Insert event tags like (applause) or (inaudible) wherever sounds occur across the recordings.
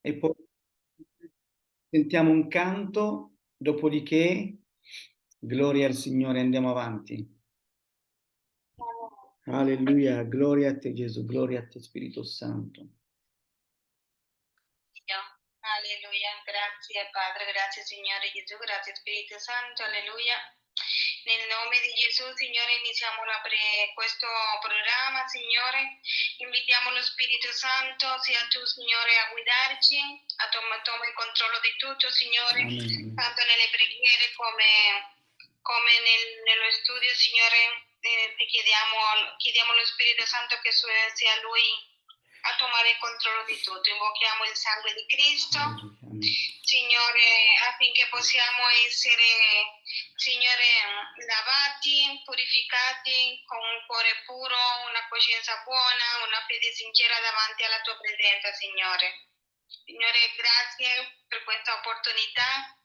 e poi sentiamo un canto, dopodiché gloria al Signore, andiamo avanti. Alleluia, gloria a te Gesù, gloria a te Spirito Santo. Alleluia, grazie Padre, grazie Signore Gesù, grazie Spirito Santo, alleluia. Nel nome di Gesù, Signore, iniziamo pre- questo programma, Signore. Invitiamo lo Spirito Santo, sia tu, Signore, a guidarci, a toma, toma il controllo di tutto, Signore, Amen. tanto nelle preghiere come, come nel, nello studio, Signore. Eh, ti chiediamo, chiediamo allo Spirito Santo che sia Lui a tomare il controllo di tutto. Invochiamo il sangue di Cristo. Signore, affinché possiamo essere, Signore, lavati, purificati con un cuore puro, una coscienza buona, una fede sincera davanti alla tua presenza, Signore. Signore, grazie per questa opportunità.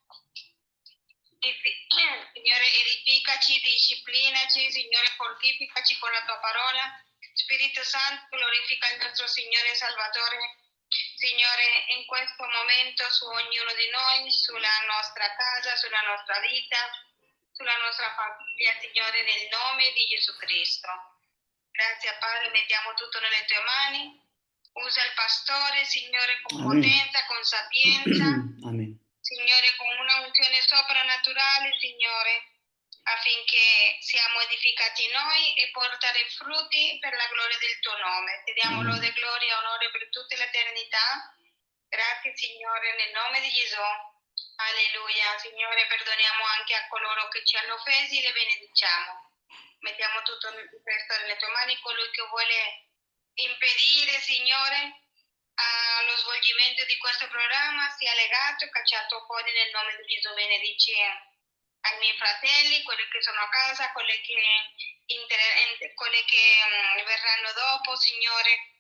(clears throat) Signore, edificaci, disciplinaci, Signore, fortificaci con la tua parola. Spirito Santo, glorifica il nostro Signore Salvatore. Signore, in questo momento su ognuno di noi, sulla nostra casa, sulla nostra vita, sulla nostra famiglia, Signore, nel nome di Gesù Cristo. Grazie Padre, mettiamo tutto nelle tue mani. Usa il pastore, Signore, con Amen. potenza, con sapienza. (clears throat) Amen. Signore, con una unzione soprannaturale, Signore, affinché siamo edificati noi e portare frutti per la gloria del tuo nome. Ti diamo Amen. lode, gloria e onore per tutta l'eternità. Grazie, Signore, nel nome di Gesù. Alleluia. Signore, perdoniamo anche a coloro che ci hanno offesi, le benediciamo. Mettiamo tutto questo nelle tue mani, colui che vuole impedire, Signore, allo svolgimento di questo programma sia legato, cacciato fuori nel nome di Gesù. Benedici ai miei fratelli, quelli che sono a casa, quelli che, inter- quelli che mm, verranno dopo, Signore.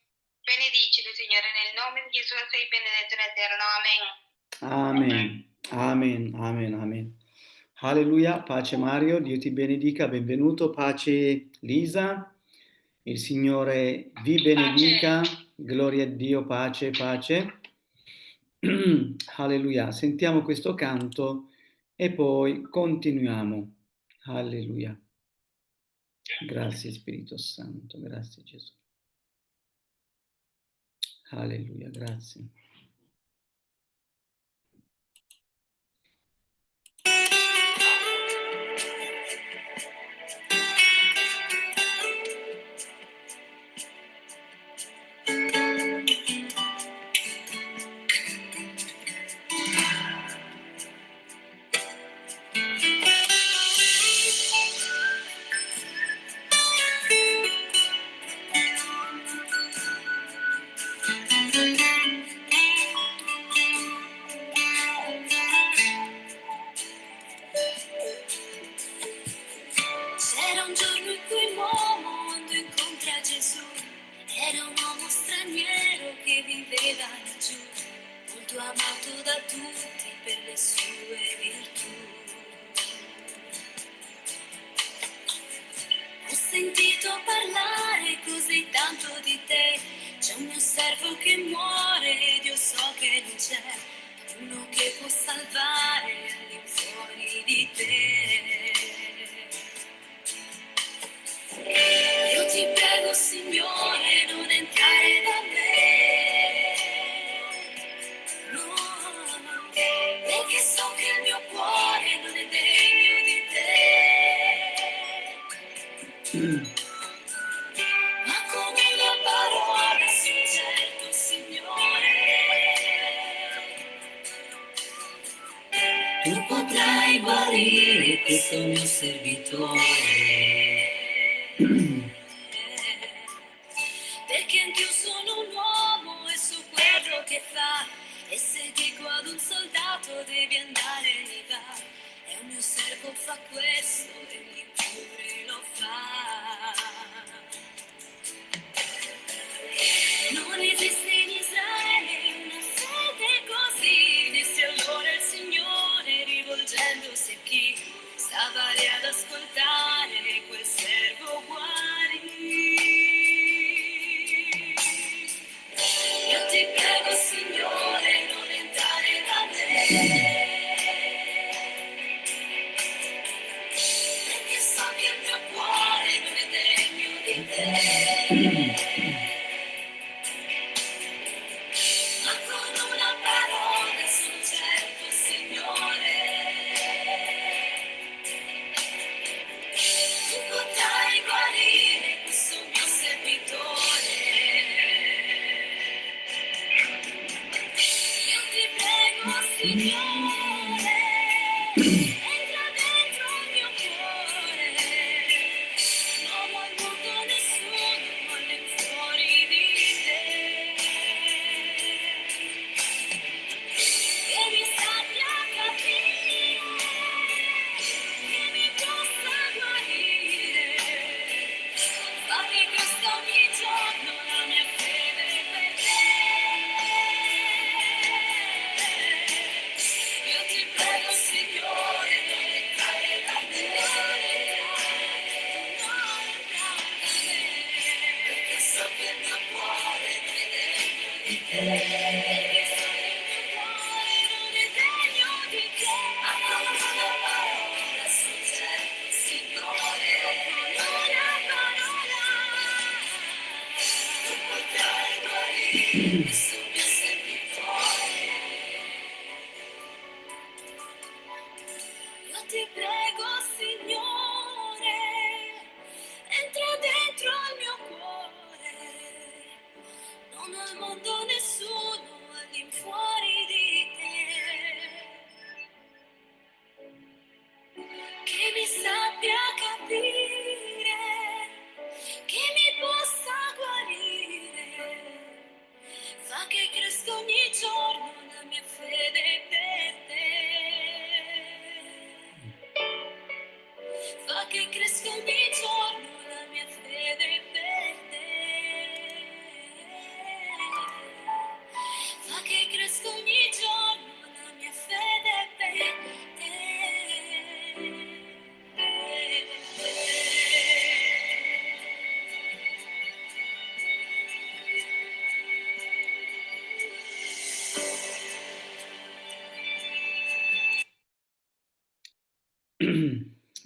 Benedicili, Signore, nel nome di Gesù sei benedetto in eterno. Amen. Amen. Amen. Amen. Amen. Alleluia. Pace Mario, Dio ti benedica. Benvenuto. Pace Lisa. Il Signore vi benedica. Gloria a Dio. Pace, pace. (clears throat) Alleluia. Sentiamo questo canto e poi continuiamo. Alleluia. Grazie Spirito Santo. Grazie Gesù. Alleluia. Grazie.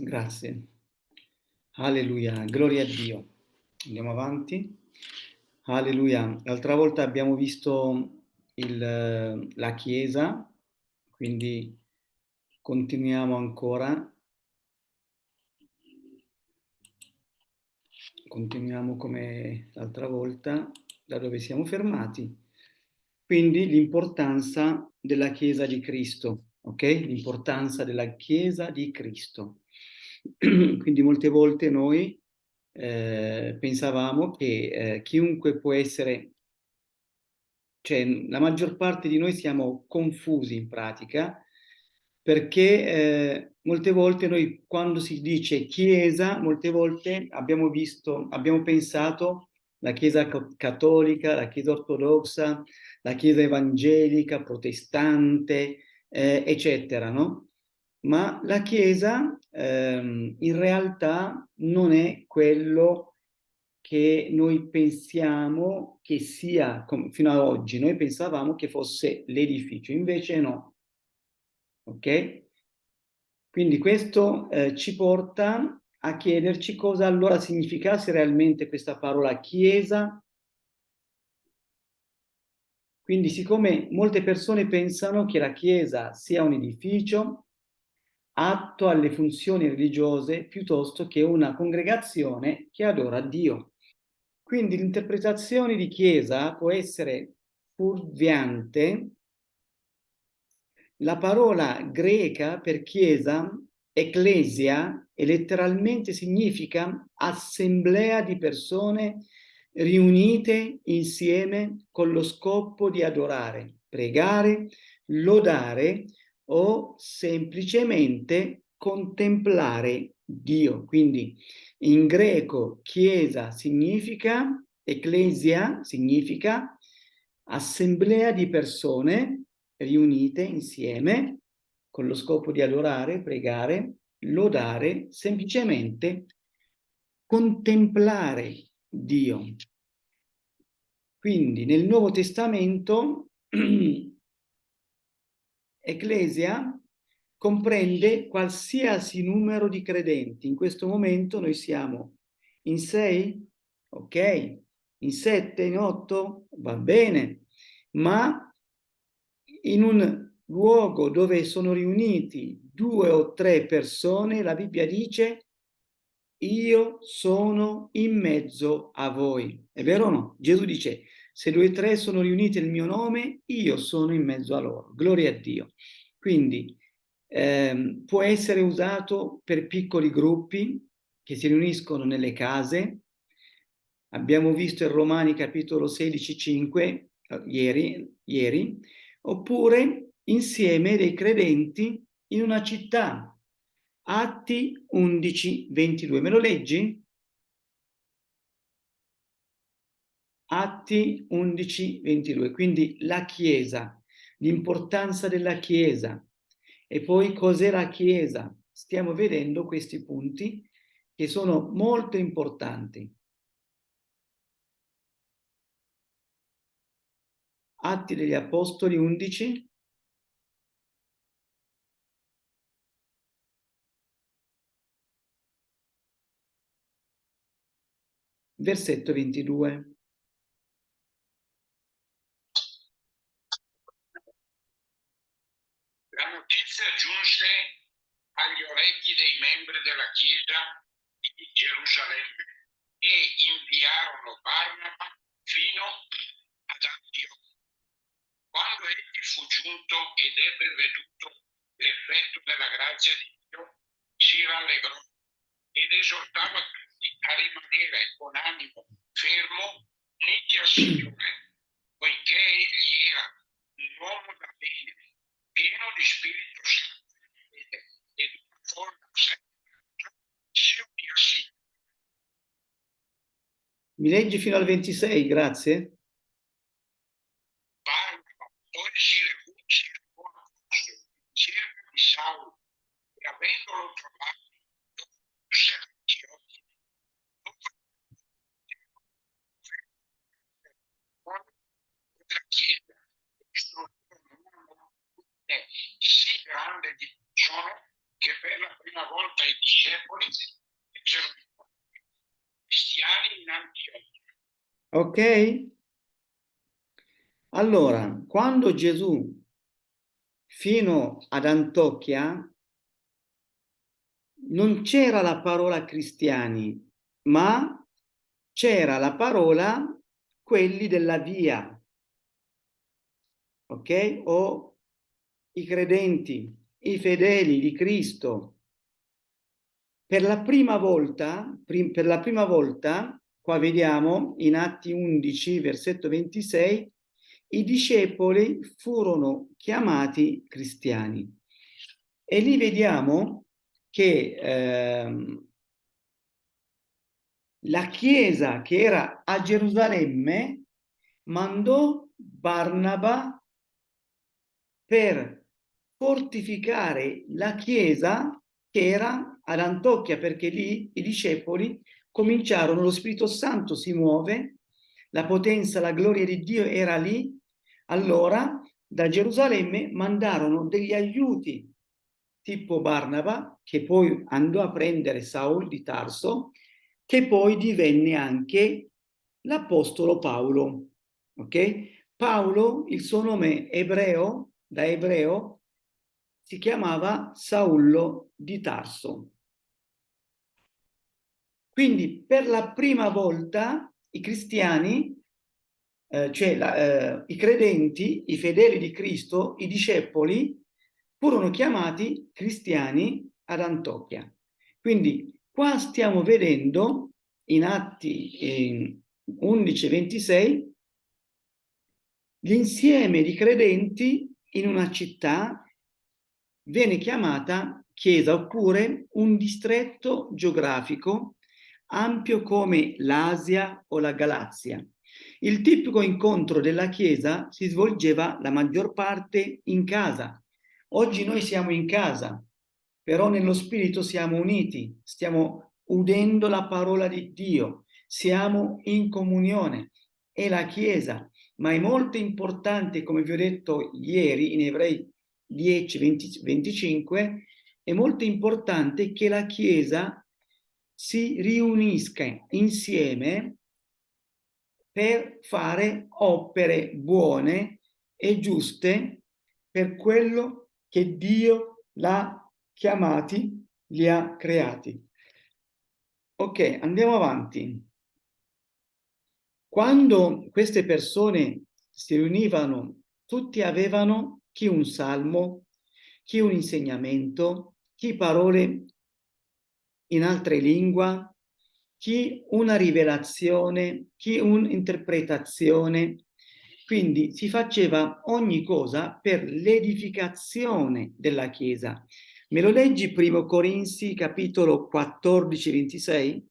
Grazie. Alleluia, gloria a Dio. Andiamo avanti. Alleluia. L'altra volta abbiamo visto il- la Chiesa, quindi continuiamo ancora. Continuiamo come l'altra volta, da dove siamo fermati. Quindi l'importanza della Chiesa di Cristo, ok? L'importanza della Chiesa di Cristo. (clears throat) Quindi molte volte noi eh, pensavamo che eh, chiunque può essere, cioè la maggior parte di noi siamo confusi in pratica, perché eh, molte volte noi quando si dice Chiesa, molte volte abbiamo visto, abbiamo pensato la Chiesa ca- cattolica, la Chiesa ortodossa, la Chiesa evangelica, protestante, eh, eccetera, no? Ma la Chiesa ehm, in realtà non è quello che noi pensiamo che sia, fino ad oggi, noi pensavamo che fosse l'edificio, invece no. Ok? Quindi questo eh, ci porta a chiederci cosa allora significasse realmente questa parola chiesa. Quindi siccome molte persone pensano che la chiesa sia un edificio atto alle funzioni religiose piuttosto che una congregazione che adora Dio. Quindi l'interpretazione di chiesa può essere fuorviante la parola greca per chiesa, ecclesia, e letteralmente significa assemblea di persone riunite insieme con lo scopo di adorare, pregare, lodare o semplicemente contemplare Dio. Quindi in greco chiesa significa, ecclesia significa assemblea di persone riunite insieme con lo scopo di adorare, pregare, lodare, semplicemente contemplare Dio. Quindi nel Nuovo Testamento (clears throat) ecclesia comprende qualsiasi numero di credenti. In questo momento noi siamo in sei, ok, in sette, in otto, va bene, ma in un luogo dove sono riuniti due o tre persone, la Bibbia dice io sono in mezzo a voi. È vero o no? Gesù dice, se due o tre sono riuniti nel mio nome, io sono in mezzo a loro. Gloria a Dio. Quindi ehm, può essere usato per piccoli gruppi che si riuniscono nelle case. Abbiamo visto in Romani capitolo 16, 5, eh, ieri, ieri, oppure insieme dei credenti in una città. Atti 11, 22. Me lo leggi? Atti 11, 22. Quindi la Chiesa, l'importanza della Chiesa. E poi cos'è la Chiesa? Stiamo vedendo questi punti che sono molto importanti. Atti degli Apostoli 11. Versetto 22. Orecchi dei membri della Chiesa di Gerusalemme e inviarono Barnaba fino ad Antiochia. Quando egli fu giunto ed ebbe veduto l'effetto della grazia di Dio, si rallegrò ed esortava tutti a rimanere con animo fermo uniti al Signore, poiché egli era un uomo da bene, pieno di Spirito Santo ed Mi leggi fino al 26, grazie. Cerca di Saulo e avendolo trovato lo condusse a Antiochia. Dopo della Chiesa istruirono una moltitudine sì grande di persone che per la prima volta i discepoli fecero cristiani in Antiochia. Ok? Allora, quando Gesù fino ad Antiochia non c'era la parola cristiani, ma c'era la parola quelli della via, ok? O i credenti, i fedeli di Cristo. Per la prima volta, prim- per la prima volta, qua vediamo in Atti 11, versetto 26, i discepoli furono chiamati cristiani. E lì vediamo che ehm, la chiesa che era a Gerusalemme mandò Barnaba per fortificare la chiesa che era ad Antiochia, perché lì i discepoli cominciarono, lo Spirito Santo si muove, la potenza, la gloria di Dio era lì, allora da Gerusalemme mandarono degli aiuti tipo Barnaba, che poi andò a prendere Saul di Tarso, che poi divenne anche l'apostolo Paolo. Ok? Paolo, il suo nome ebreo, da ebreo, si chiamava Saullo di Tarso. Quindi per la prima volta i cristiani, eh, cioè la, eh, i credenti, i fedeli di Cristo, i discepoli, furono chiamati cristiani ad Antiochia. Quindi qua stiamo vedendo in Atti 11-26 l'insieme di credenti in una città viene chiamata chiesa oppure un distretto geografico ampio come l'Asia o la Galazia. Il tipico incontro della chiesa si svolgeva la maggior parte in casa. Oggi noi siamo in casa, però nello spirito siamo uniti, stiamo udendo la parola di Dio, siamo in comunione. È la chiesa, ma è molto importante, come vi ho detto ieri in Ebrei 10, 20, 25 è molto importante che la Chiesa si riunisca insieme per fare opere buone e giuste per quello che Dio l'ha chiamati, li ha creati. Ok, andiamo avanti. Quando queste persone si riunivano, tutti avevano chi un salmo, chi un insegnamento, chi parole in altre lingue, chi una rivelazione, chi un'interpretazione. Quindi si faceva ogni cosa per l'edificazione della Chiesa. Me lo leggi primo Corinzi capitolo 14, 26?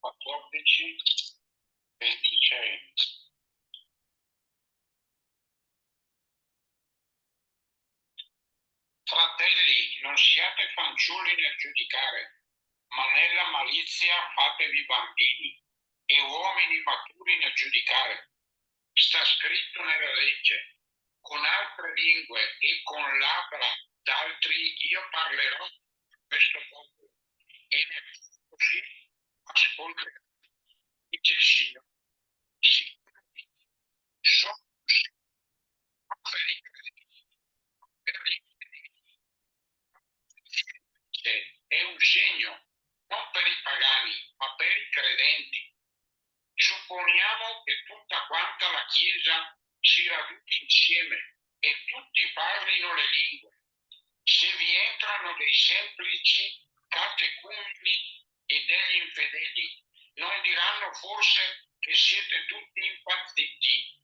14, 26. Fratelli, non siate fanciulli nel giudicare, ma nella malizia fatevi bambini e uomini maturi nel giudicare. Sta scritto nella legge, con altre lingue e con labbra d'altri io parlerò questo popolo e ne così ascolterò. Dice il Signore, sì, sono per i credenti, per i credenti. È un segno non per i pagani, ma per i credenti. Supponiamo che tutta quanta la Chiesa si raduni insieme e tutti parlino le lingue. Se vi entrano dei semplici catecumeni e degli infedeli, non diranno forse che siete tutti impazziti,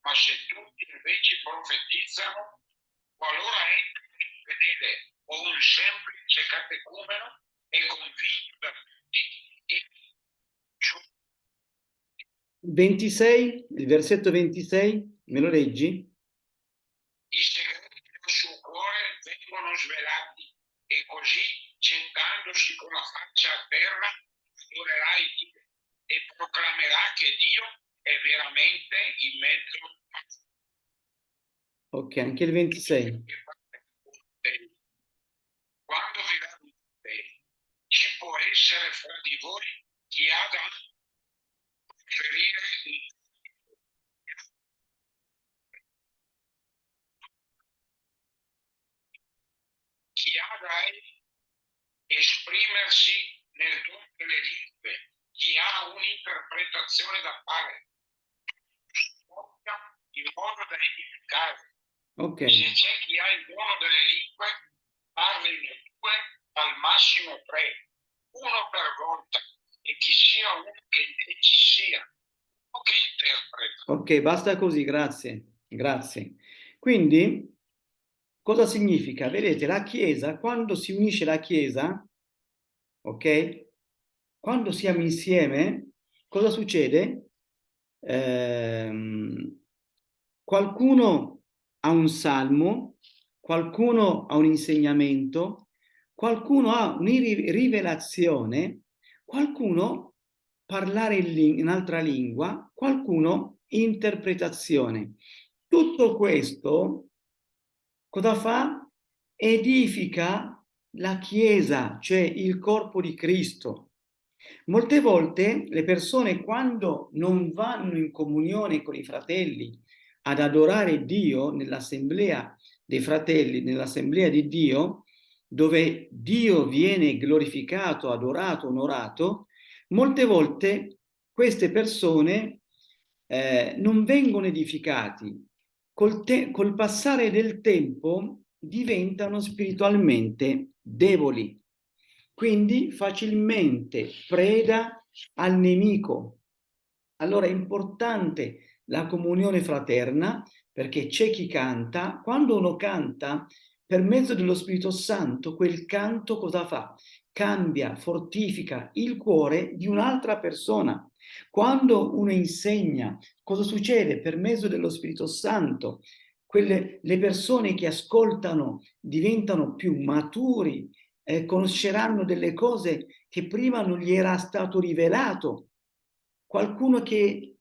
ma se tutti invece profetizzano, qualora entri un infedele o un semplice catecumeno, è convinto da tutti e 26, il versetto 26, me lo leggi? i segreti del suo cuore vengono svelati e così gettandosi con la faccia a terra adorerà Dio e proclamerà che Dio è veramente in mezzo a Ok, anche il 26. Quando vi radunate, ci può essere fra di voi chi ha da preferire un chi ha da esprimersi nel dono delle lingue, chi ha un'interpretazione da fare, in modo da edificare. Ok, Se c'è chi ha il dono delle lingue, parlino due, al massimo tre, uno per volta, e chi sia uno che ci sia, o che interpreta. ok, basta così, grazie, grazie. Quindi, cosa significa? Vedete, la Chiesa, quando si unisce la Chiesa, ok? Quando siamo insieme, cosa succede? Ehm, qualcuno ha un salmo, qualcuno ha un insegnamento, qualcuno ha una rivelazione, qualcuno parlare in, in altra lingua, qualcuno interpretazione. Tutto questo cosa fa? Edifica la Chiesa, cioè il corpo di Cristo. Molte volte le persone quando non vanno in comunione con i fratelli ad adorare Dio nell'assemblea dei fratelli, nell'assemblea di Dio, dove Dio viene glorificato, adorato, onorato, molte volte queste persone eh, non vengono edificati. Col, col passare del tempo diventano spiritualmente deboli, quindi facilmente preda al nemico. Allora è importante la comunione fraterna perché c'è chi canta, quando uno canta per mezzo dello Spirito Santo, quel canto cosa fa? Cambia, fortifica il cuore di un'altra persona. Quando uno insegna, cosa succede? Per mezzo dello Spirito Santo, quelle, le persone che ascoltano diventano più maturi, eh, conosceranno delle cose che prima non gli era stato rivelato. Qualcuno che,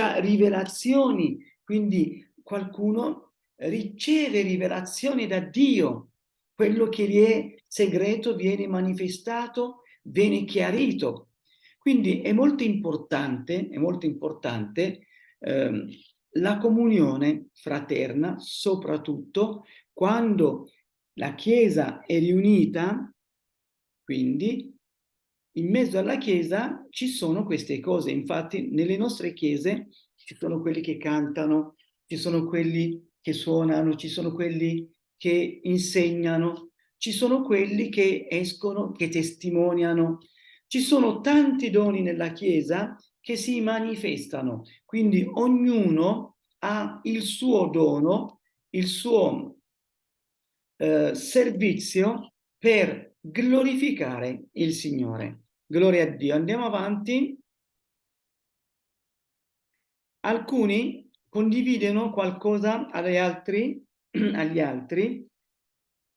ha rivelazioni, quindi qualcuno riceve rivelazioni da Dio, quello che gli è segreto viene manifestato, viene chiarito. Quindi è molto importante, è molto importante ehm, la comunione fraterna, soprattutto quando la Chiesa è riunita, quindi in mezzo alla Chiesa ci sono queste cose. Infatti nelle nostre chiese ci sono quelli che cantano, ci sono quelli che suonano, ci sono quelli che insegnano, ci sono quelli che escono, che testimoniano. Ci sono tanti doni nella Chiesa che si manifestano, quindi ognuno ha il suo dono, il suo eh, servizio per glorificare il Signore. Gloria a Dio. Andiamo avanti. Alcuni condividono qualcosa agli altri, (clears throat) agli altri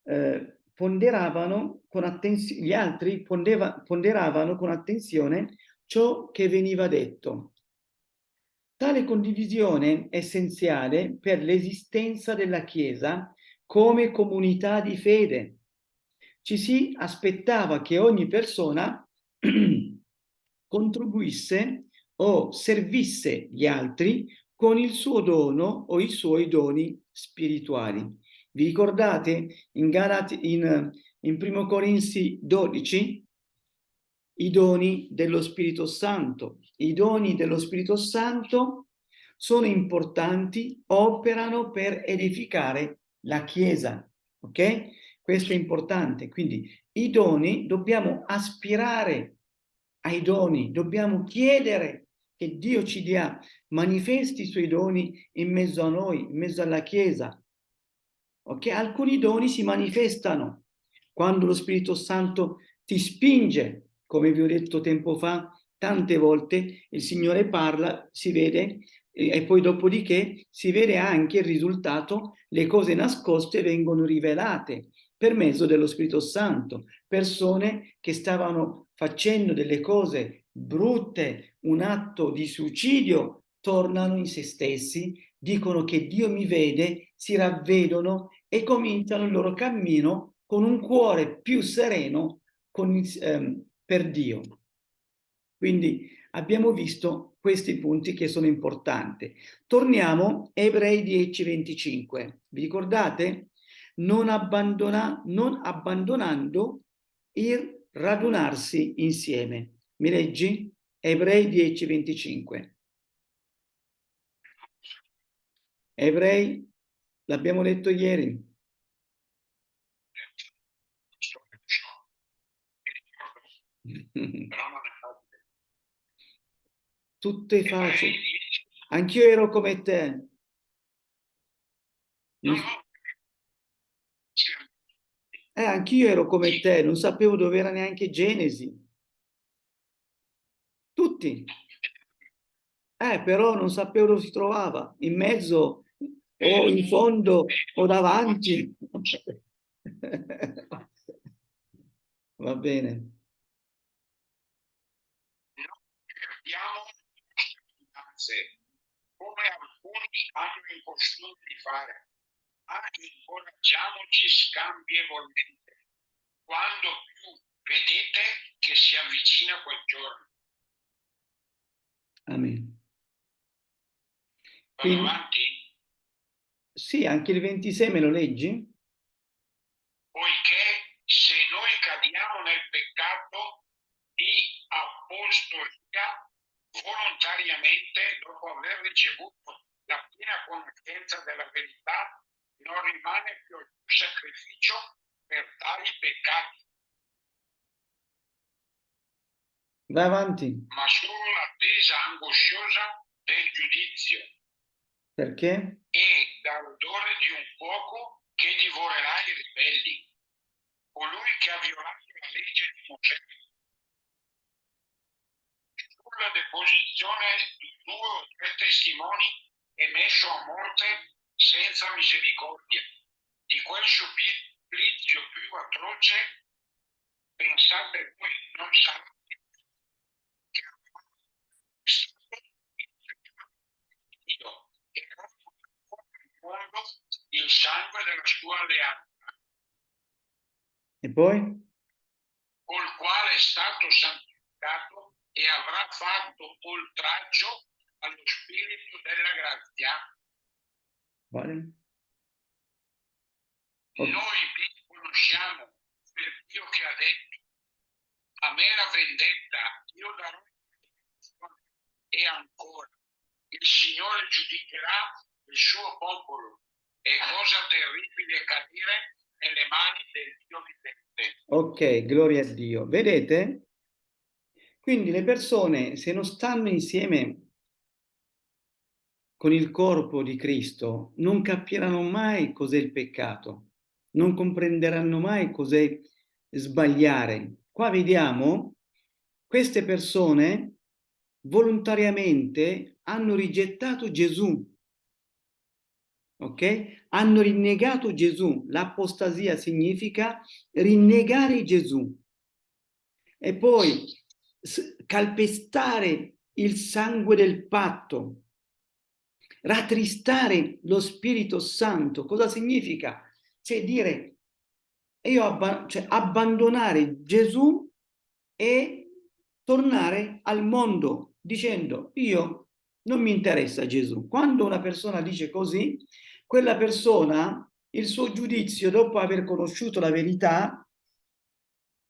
eh, ponderavano con attenzione, gli altri pondeva, ponderavano con attenzione ciò che veniva detto. Tale condivisione è essenziale per l'esistenza della Chiesa come comunità di fede. Ci si aspettava che ogni persona (clears throat) contribuisse o servisse gli altri con il suo dono o i suoi doni spirituali. Vi ricordate in, Galati, in, in Primo Corinzi 12 i doni dello Spirito Santo? I doni dello Spirito Santo sono importanti, operano per edificare la Chiesa, ok? Questo è importante, quindi i doni dobbiamo aspirare ai doni, dobbiamo chiedere che Dio ci dia, manifesti i suoi doni in mezzo a noi, in mezzo alla Chiesa. Ok? Alcuni doni si manifestano quando lo Spirito Santo ti spinge, come vi ho detto tempo fa, tante volte il Signore parla, si vede, e poi dopodiché si vede anche il risultato, le cose nascoste vengono rivelate per mezzo dello Spirito Santo, persone che stavano facendo delle cose brutte, un atto di suicidio, tornano in se stessi, dicono che Dio mi vede, si ravvedono e cominciano il loro cammino con un cuore più sereno con, ehm, per Dio. Quindi abbiamo visto questi punti che sono importanti. Torniamo a Ebrei 10:25. Vi ricordate? Non, abbandona, non abbandonando il radunarsi insieme. Mi leggi? Ebrei 10:25. Ebrei, l'abbiamo letto ieri. (laughs) Tutto è facile. Anch'io ero come te. Eh, anch'io ero come te, non sapevo dove era neanche Genesi. Tutti. Eh, però non sapevo dove si trovava, in mezzo o in fondo o davanti. (laughs) Va bene. come alcuni hanno in costume di fare, ma incoraggiamoci scambievolmente quando più vedete che si avvicina quel giorno. Amen. Vado Quindi- avanti? Sì, anche il 26 me lo leggi? poiché se noi cadiamo nel peccato di apostolia volontariamente dopo aver ricevuto la piena conoscenza della verità, non rimane più alcun sacrificio per tali peccati, Vai avanti. ma solo l'attesa angosciosa del giudizio Perché? e dall'odore di un fuoco che divorerà i ribelli, colui che ha violato la legge di Mosè. Sulla deposizione di due o tre testimoni è messo a morte senza misericordia. Di quel supplizio più atroce, pensate voi, non sarà Dio e mondo il sangue della sua alleanza. E poi? Col quale è stato santificato e avrà fatto oltraggio allo spirito della grazia Vale? Noi vi conosciamo per Dio che ha detto, a me la vendetta io darò e ancora, il Signore giudicherà il suo popolo e cosa terribile cadere nelle mani del Dio vivente. Ok, gloria a Dio. Vedete? Quindi le persone, se non stanno insieme con il corpo di Cristo, non capiranno mai cos'è il peccato, non comprenderanno mai cos'è sbagliare. Qua vediamo queste persone volontariamente hanno rigettato Gesù, ok? Hanno rinnegato Gesù. L'apostasia significa rinnegare Gesù e poi calpestare il sangue del patto, rattristare lo Spirito Santo. Cosa significa? Cioè dire, io abba- cioè abbandonare Gesù e tornare al mondo dicendo io non mi interessa Gesù. Quando una persona dice così, quella persona, il suo giudizio dopo aver conosciuto la verità,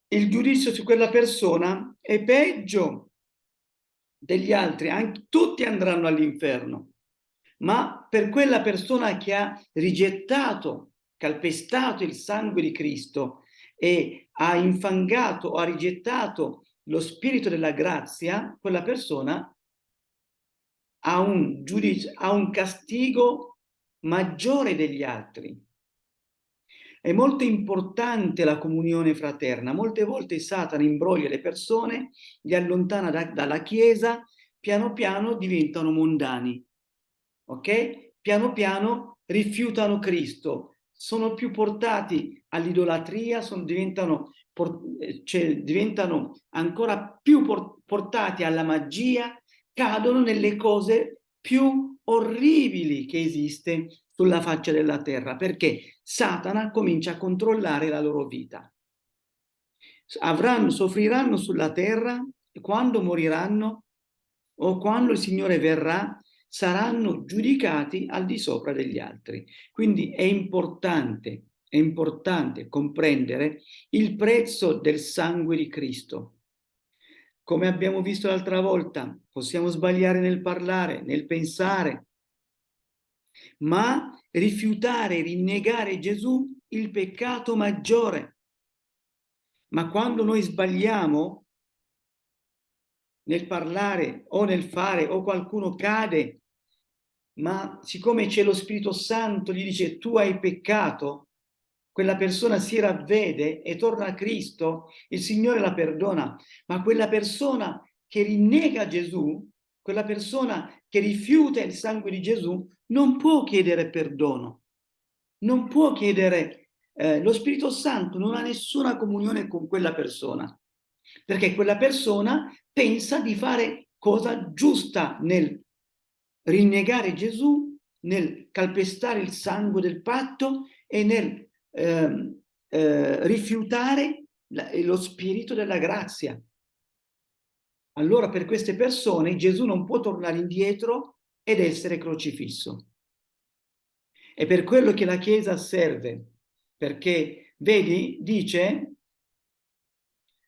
il giudizio su quella persona è peggio degli altri, anche, tutti andranno all'inferno. Ma per quella persona che ha rigettato, calpestato il sangue di Cristo e ha infangato o ha rigettato lo spirito della grazia, quella persona ha un giudizio, ha un castigo maggiore degli altri. È molto importante la comunione fraterna. Molte volte Satana imbroglia le persone, li allontana da- dalla Chiesa, piano piano diventano mondani. Ok? Piano piano rifiutano Cristo, sono più portati all'idolatria, diventano, eh, cioè, diventano ancora più por- portati alla magia, cadono nelle cose più orribili che esiste sulla faccia della terra, perché Satana comincia a controllare la loro vita. Avranno, soffriranno sulla terra quando moriranno o quando il Signore verrà, saranno giudicati al di sopra degli altri. Quindi è importante, è importante comprendere il prezzo del sangue di Cristo. Come abbiamo visto l'altra volta, possiamo sbagliare nel parlare, nel pensare, ma rifiutare, rinnegare Gesù il peccato maggiore. Ma quando noi sbagliamo nel parlare o nel fare o qualcuno cade, ma siccome c'è lo Spirito Santo gli dice tu hai peccato, quella persona si ravvede e torna a Cristo, il Signore la perdona, ma quella persona che rinnega Gesù, quella persona che rifiuta il sangue di Gesù, non può chiedere perdono, non può chiedere, eh, lo Spirito Santo non ha nessuna comunione con quella persona, perché quella persona pensa di fare cosa giusta nel rinnegare Gesù, nel calpestare il sangue del patto e nel ehm, eh, rifiutare lo spirito della grazia. Allora per queste persone Gesù non può tornare indietro ed essere crocifisso. È per quello che la Chiesa serve, perché, vedi, dice,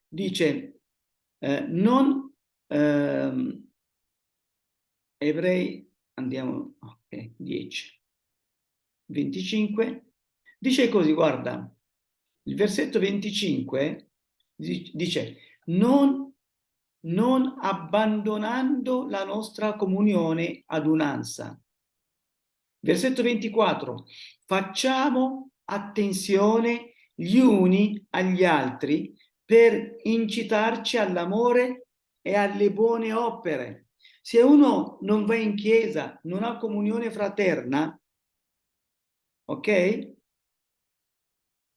dice, eh, non, ehm, ebrei, andiamo, ok, 10, 25, dice così, guarda, il versetto 25 di- dice, non non abbandonando la nostra comunione adunanza. Versetto 24, facciamo attenzione gli uni agli altri per incitarci all'amore e alle buone opere. Se uno non va in chiesa, non ha comunione fraterna, ok?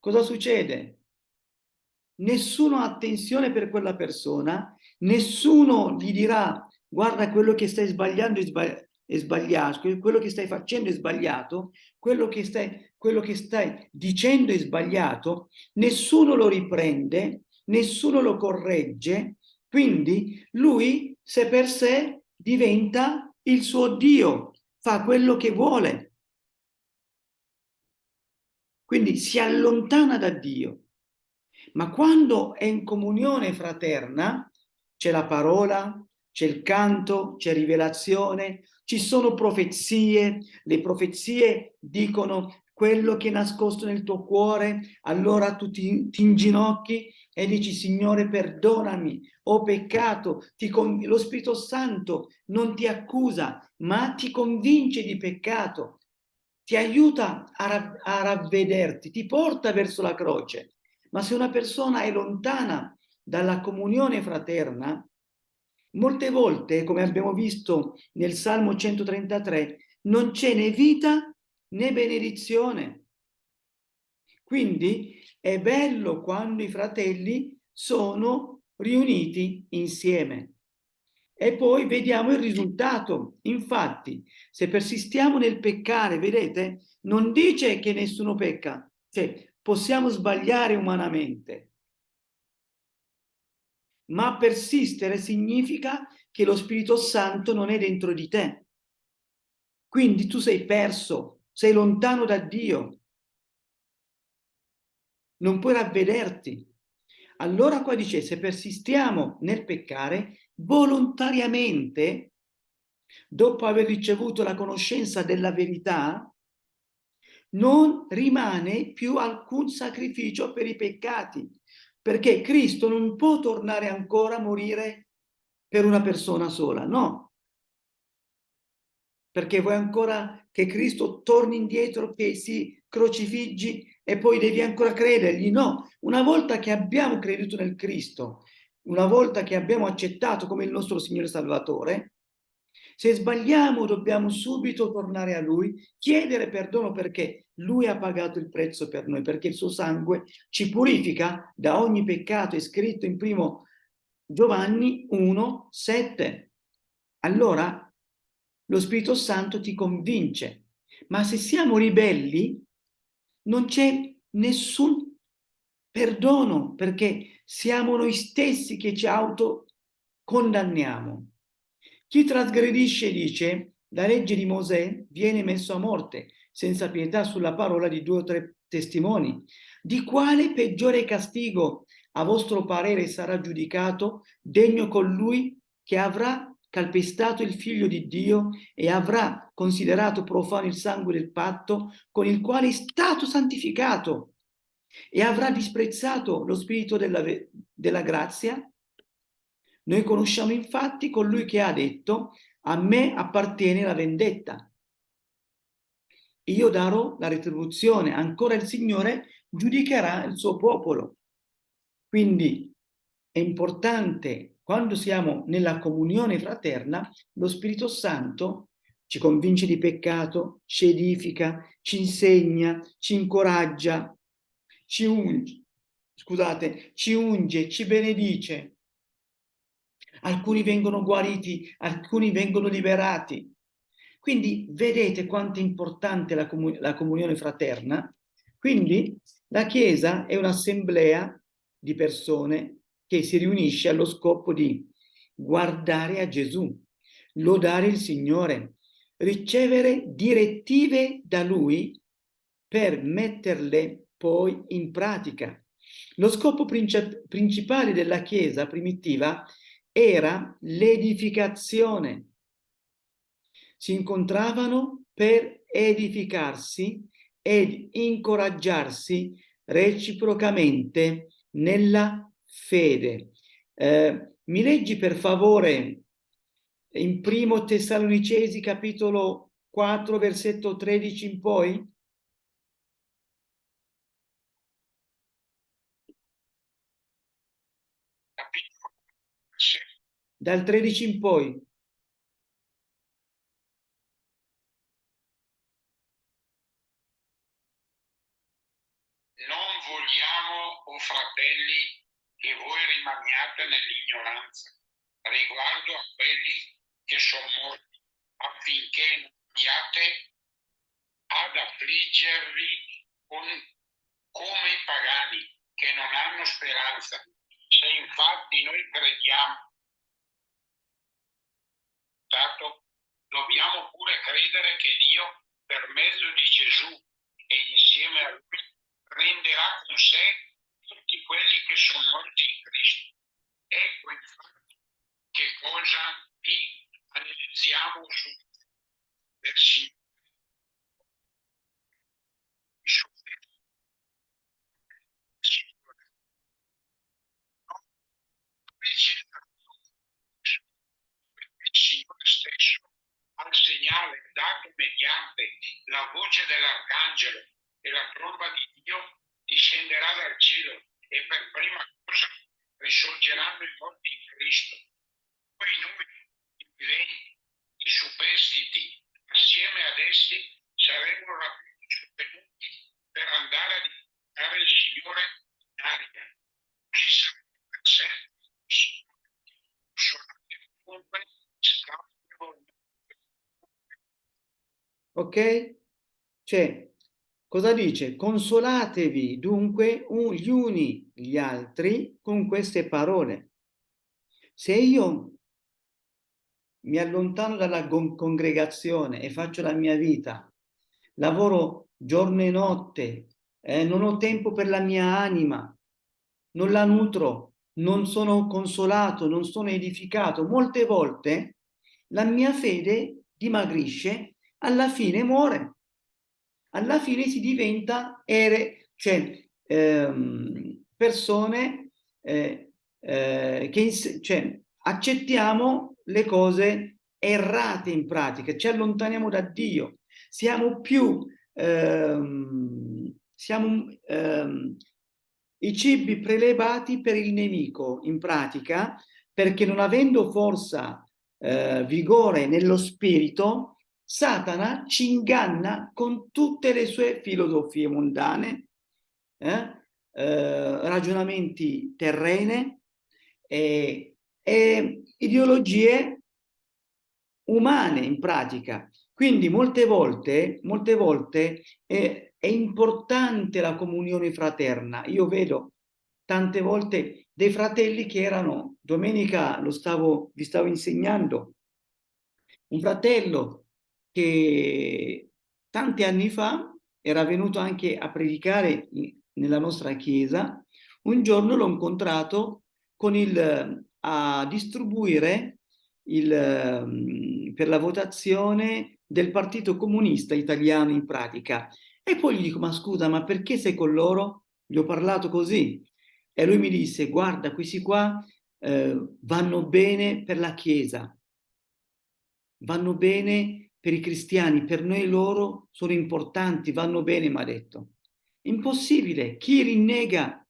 Cosa succede? Nessuno ha attenzione per quella persona, nessuno gli dirà guarda quello che stai sbagliando è, sbagli- è sbagliato, quello che stai facendo è sbagliato, quello che stai, quello che stai dicendo è sbagliato, nessuno lo riprende, nessuno lo corregge, quindi lui se per sé diventa il suo Dio, fa quello che vuole. Quindi si allontana da Dio. Ma quando è in comunione fraterna, c'è la parola, c'è il canto, c'è rivelazione, ci sono profezie, le profezie dicono quello che è nascosto nel tuo cuore, allora tu ti, ti inginocchi e dici Signore perdonami, ho peccato, lo Spirito Santo non ti accusa, ma ti convince di peccato, ti aiuta a, a ravvederti, ti porta verso la croce. Ma se una persona è lontana dalla comunione fraterna, molte volte, come abbiamo visto nel Salmo 133, non c'è né vita né benedizione. Quindi è bello quando i fratelli sono riuniti insieme. E poi vediamo il risultato. Infatti, se persistiamo nel peccare, vedete, non dice che nessuno pecca, cioè possiamo sbagliare umanamente, ma persistere significa che lo Spirito Santo non è dentro di te. Quindi tu sei perso, sei lontano da Dio, non puoi ravvederti. Allora qua dice, se persistiamo nel peccare, volontariamente, dopo aver ricevuto la conoscenza della verità, non rimane più alcun sacrificio per i peccati, perché Cristo non può tornare ancora a morire per una persona sola, no. Perché vuoi ancora che Cristo torni indietro, che si crocifiggi e poi devi ancora credergli? No, una volta che abbiamo creduto nel Cristo, una volta che abbiamo accettato come il nostro Signore Salvatore, se sbagliamo dobbiamo subito tornare a Lui, chiedere perdono perché Lui ha pagato il prezzo per noi, perché il suo sangue ci purifica da ogni peccato, è scritto in primo Giovanni 1, 7. Allora lo Spirito Santo ti convince, ma se siamo ribelli non c'è nessun perdono perché siamo noi stessi che ci autocondanniamo. Chi trasgredisce dice la legge di Mosè viene messo a morte senza pietà sulla parola di due o tre testimoni. Di quale peggiore castigo a vostro parere sarà giudicato degno colui che avrà calpestato il figlio di Dio e avrà considerato profano il sangue del patto con il quale è stato santificato e avrà disprezzato lo spirito della, della grazia noi conosciamo infatti colui che ha detto a me appartiene la vendetta. Io darò la retribuzione, ancora il Signore giudicherà il suo popolo. Quindi è importante, quando siamo nella comunione fraterna, lo Spirito Santo ci convince di peccato, ci edifica, ci insegna, ci incoraggia, ci unge, scusate, ci unge, ci benedice alcuni vengono guariti, alcuni vengono liberati. Quindi vedete quanto è importante la, comun la comunione fraterna. Quindi la Chiesa è un'assemblea di persone che si riunisce allo scopo di guardare a Gesù, lodare il Signore, ricevere direttive da Lui per metterle poi in pratica. Lo scopo principale della Chiesa primitiva era l'edificazione. Si incontravano per edificarsi ed incoraggiarsi reciprocamente nella fede. Eh, mi leggi per favore in primo Tessalonicesi capitolo 4 versetto 13 in poi? dal 13 in poi. Non vogliamo, o oh fratelli, che voi rimaniate nell'ignoranza riguardo a quelli che sono morti, affinché non abbiate ad affliggervi con- come i pagani che non hanno speranza. Se infatti noi crediamo, dobbiamo pure credere che Dio, per mezzo di Gesù e insieme a Lui, renderà con sé tutti quelli che sono morti in Cristo. Ecco infatti che cosa vi analizziamo su Signore stesso al segnale dato mediante la voce dell'arcangelo e la tromba di Dio discenderà dal cielo e per prima cosa risorgeranno i morti in Cristo. Poi noi, i viventi, i superstiti, assieme ad essi saremo rapiti venuti per andare a diventare il Signore in aria. Così saremo per sempre. Suonate ovunque, scappano Ok? Cioè, cosa dice? Consolatevi dunque un- gli uni gli altri con queste parole. Se io mi allontano dalla con- congregazione e faccio la mia vita, lavoro giorno e notte, eh, non ho tempo per la mia anima, non la nutro, non sono consolato, non sono edificato, molte volte la mia fede dimagrisce, alla fine muore. Alla fine si diventa ere, cioè, ehm, persone eh, eh, che cioè, accettiamo le cose errate in pratica, ci allontaniamo da Dio, siamo più ehm, siamo ehm, i cibi prelevati per il nemico in pratica perché non avendo forza eh, vigore nello spirito Satana ci inganna con tutte le sue filosofie mondane eh, eh, ragionamenti terrene e, e ideologie umane in pratica. Quindi molte volte, molte volte è, è importante la comunione fraterna. Io vedo tante volte dei fratelli che erano, domenica lo stavo, vi stavo insegnando, un fratello che tanti anni fa era venuto anche a predicare nella nostra chiesa, un giorno l'ho incontrato con il, a distribuire il, ehm, per la votazione del Partito Comunista Italiano in pratica. E poi gli dico, ma scusa, ma perché sei con loro? Gli ho parlato così. E lui mi disse, guarda, questi qua eh, vanno bene per la Chiesa, vanno bene per i cristiani, per noi loro sono importanti, vanno bene, mi ha detto. Impossibile, chi rinnega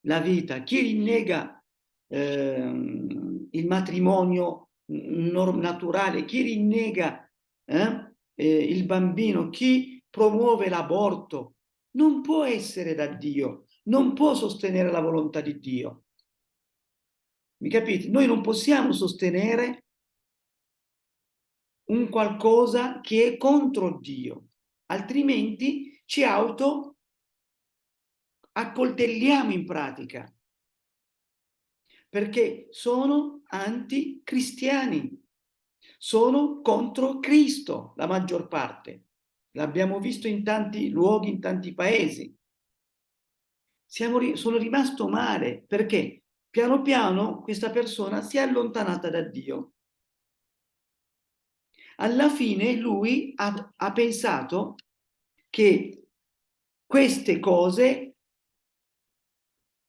la vita, chi rinnega ehm, il matrimonio naturale, chi rinnega eh, eh, il bambino, chi promuove l'aborto, non può essere da Dio, non può sostenere la volontà di Dio. Mi capite? Noi non possiamo sostenere un qualcosa che è contro Dio, altrimenti ci auto accoltelliamo in pratica perché sono anticristiani, sono contro Cristo la maggior parte. L'abbiamo visto in tanti luoghi, in tanti paesi. Siamo, sono rimasto male perché piano piano questa persona si è allontanata da Dio. Alla fine lui ha, ha pensato che queste cose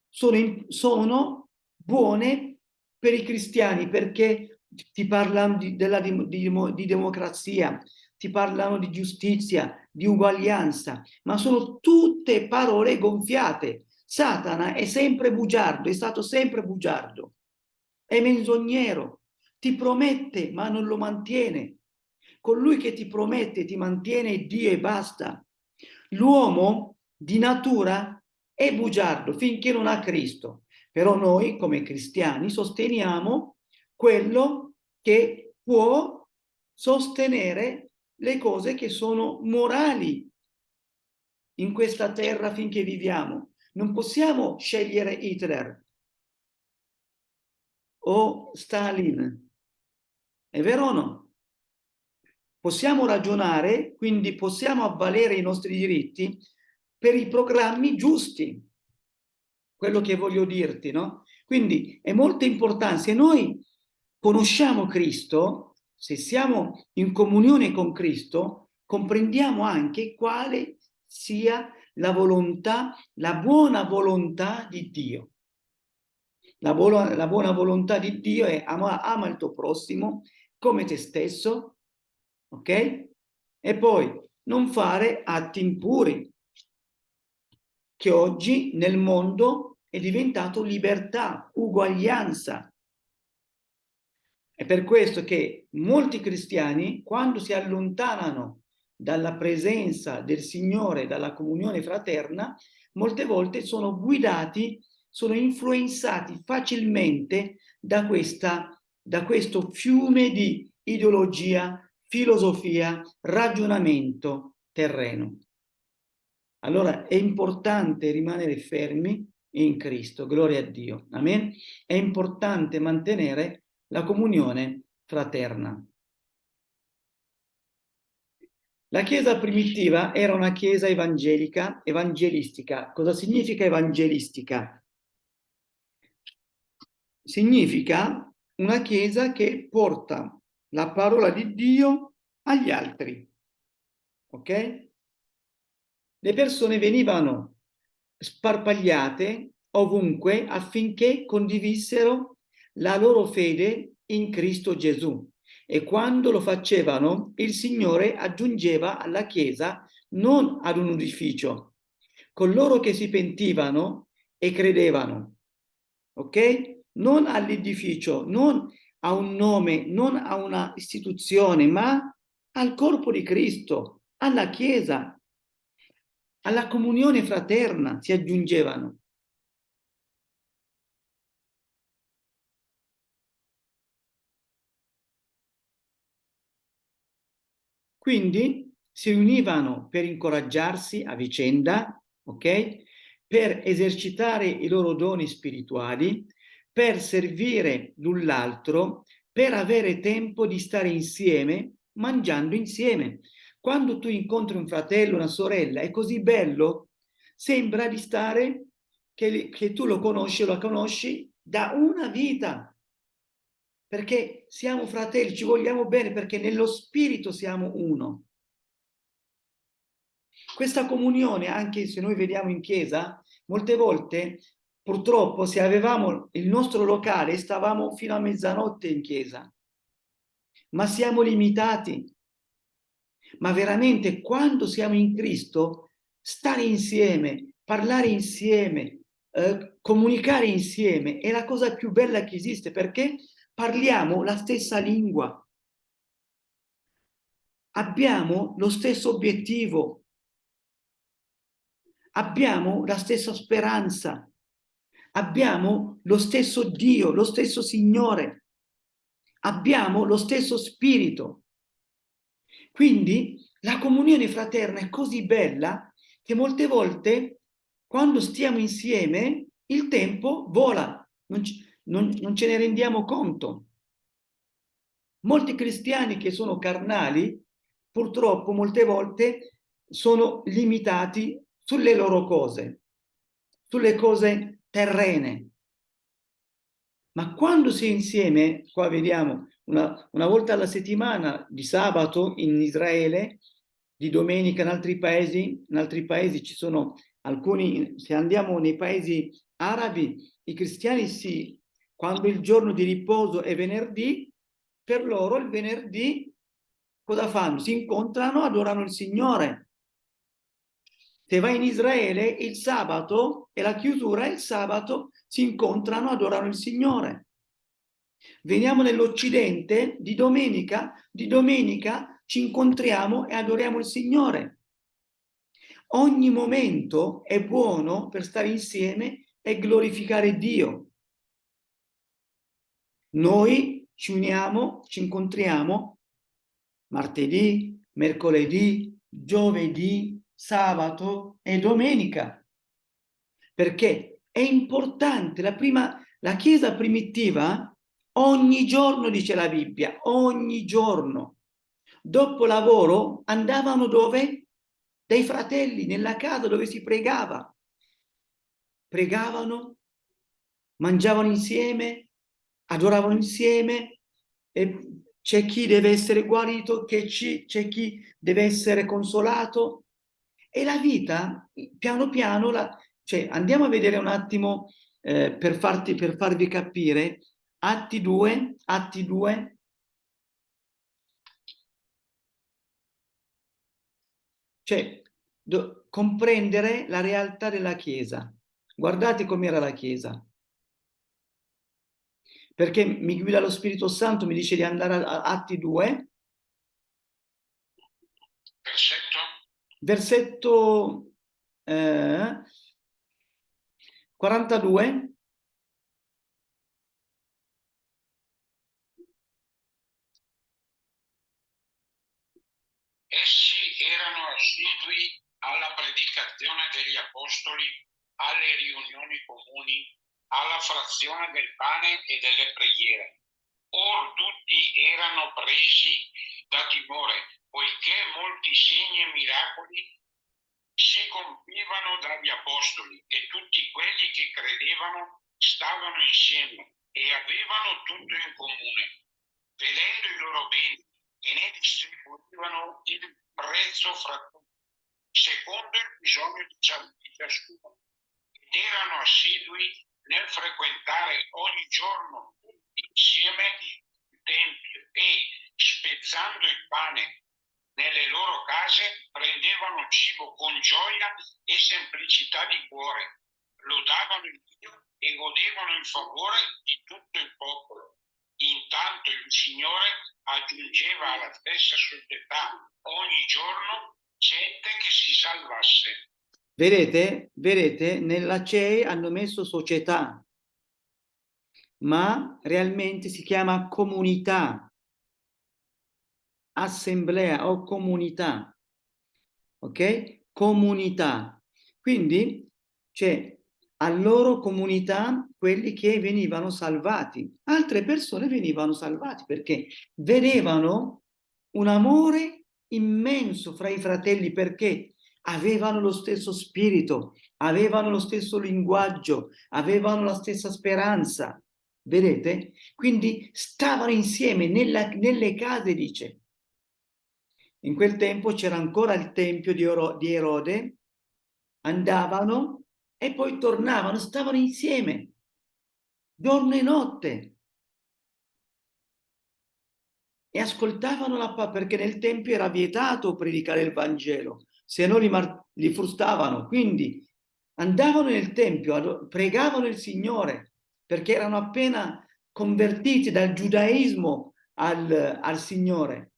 sono, in- sono buone per i cristiani perché ti parlano di, della, di di democrazia, ti parlano di giustizia, di uguaglianza, ma sono tutte parole gonfiate. Satana è sempre bugiardo, è stato sempre bugiardo, è menzognero, ti promette ma non lo mantiene. Colui che ti promette, ti mantiene Dio e basta. L'uomo di natura è bugiardo finché non ha Cristo. Però noi come cristiani sosteniamo quello che può sostenere le cose che sono morali in questa terra finché viviamo. Non possiamo scegliere Hitler o Stalin. È vero o no? Possiamo ragionare, quindi possiamo avvalere i nostri diritti per i programmi giusti. Quello che voglio dirti, no? Quindi è molto importante, se noi conosciamo Cristo, se siamo in comunione con Cristo, comprendiamo anche quale sia la volontà, la buona volontà di Dio. La buona, la buona volontà di Dio è ama, ama il tuo prossimo come te stesso, ok? E poi non fare atti impuri, che oggi nel mondo è diventato libertà, uguaglianza. È per questo che molti cristiani, quando si allontanano dalla presenza del Signore, dalla comunione fraterna, molte volte sono guidati, sono influenzati facilmente da, questa, da questo fiume di ideologia, filosofia, ragionamento terreno. Allora è importante rimanere fermi in Cristo, gloria a Dio, amen? È importante mantenere la comunione fraterna. La chiesa primitiva era una chiesa evangelica, evangelistica. Cosa significa evangelistica? Significa una chiesa che porta la parola di Dio agli altri. Ok? Le persone venivano sparpagliate ovunque affinché condivisero la loro fede in Cristo Gesù e quando lo facevano il Signore aggiungeva alla Chiesa non ad un edificio, coloro che si pentivano e credevano, ok? Non all'edificio, non a un nome, non a una istituzione, ma al corpo di Cristo, alla Chiesa, alla comunione fraterna si aggiungevano. Quindi si univano per incoraggiarsi a vicenda, ok? Per esercitare i loro doni spirituali, per servire l'un l'altro, per avere tempo di stare insieme, mangiando insieme. Quando tu incontri un fratello, una sorella, è così bello, sembra di stare, che, che tu lo conosci, lo conosci da una vita, perché siamo fratelli, ci vogliamo bene, perché nello spirito siamo uno. Questa comunione, anche se noi vediamo in chiesa, molte volte, purtroppo, se avevamo il nostro locale, stavamo fino a mezzanotte in chiesa. Ma siamo limitati. Ma veramente, quando siamo in Cristo, stare insieme, parlare insieme, eh, comunicare insieme, è la cosa più bella che esiste, perché parliamo la stessa lingua, abbiamo lo stesso obiettivo, abbiamo la stessa speranza, abbiamo lo stesso Dio, lo stesso Signore, abbiamo lo stesso spirito. Quindi la comunione fraterna è così bella che molte volte quando stiamo insieme il tempo vola, non, non, non ce ne rendiamo conto. Molti cristiani che sono carnali, purtroppo molte volte sono limitati sulle loro cose, sulle cose terrene. Ma quando si è insieme, qua vediamo, una, una volta alla settimana, di sabato in Israele, di domenica in altri paesi, in altri paesi ci sono alcuni, se andiamo nei paesi arabi, i cristiani si quando il giorno di riposo è venerdì, per loro il venerdì cosa fanno? Si incontrano, adorano il Signore. Se vai in Israele, il sabato e la chiusura, il sabato si incontrano, adorano il Signore. Veniamo nell'Occidente, di domenica, di domenica ci incontriamo e adoriamo il Signore. Ogni momento è buono per stare insieme e glorificare Dio. Noi ci uniamo, ci incontriamo martedì, mercoledì, giovedì, sabato e domenica. Perché è importante, la, prima, la Chiesa primitiva ogni giorno, dice la Bibbia, ogni giorno. Dopo lavoro andavano dove? Dai fratelli, nella casa dove si pregava. Pregavano, mangiavano insieme, adoravano insieme, c'è chi deve essere guarito, c'è chi deve essere consolato. E la vita, piano piano, la, cioè, andiamo a vedere un attimo eh, per, farti, per farvi capire, Atti 2, Atti 2, cioè do, comprendere la realtà della Chiesa. Guardate com'era la Chiesa perché mi guida lo Spirito Santo, mi dice di andare a Atti 2. Versetto? Versetto eh, 42. Essi erano assidui alla predicazione degli apostoli, alle riunioni comuni alla frazione del pane e delle preghiere. Or tutti erano presi da timore, poiché molti segni e miracoli si compivano dagli apostoli e tutti quelli che credevano stavano insieme e avevano tutto in comune, vedendo i loro beni e ne distribuivano il prezzo fra tutti, secondo il bisogno di ciascuno. Ed erano assidui nel frequentare ogni giorno insieme il Tempio e spezzando il pane nelle loro case prendevano cibo con gioia e semplicità di cuore, lodavano il Dio e godevano il favore di tutto il popolo. Intanto il Signore aggiungeva alla stessa società ogni giorno gente che si salvasse. Vedete, vedete, nella CEI hanno messo società, ma realmente si chiama comunità, assemblea o comunità, ok? Comunità. Quindi c'è a loro comunità quelli che venivano salvati, altre persone venivano salvati perché vedevano un amore immenso fra i fratelli perché avevano lo stesso spirito, avevano lo stesso linguaggio, avevano la stessa speranza. Vedete? Quindi stavano insieme nella, nelle case, dice. In quel tempo c'era ancora il tempio di, Oro, di Erode, andavano e poi tornavano, stavano insieme, giorno e notte. E ascoltavano la parola, perché nel tempio era vietato predicare il Vangelo se no li, li frustavano. Quindi andavano nel Tempio, pregavano il Signore, perché erano appena convertiti dal giudaismo al, al Signore.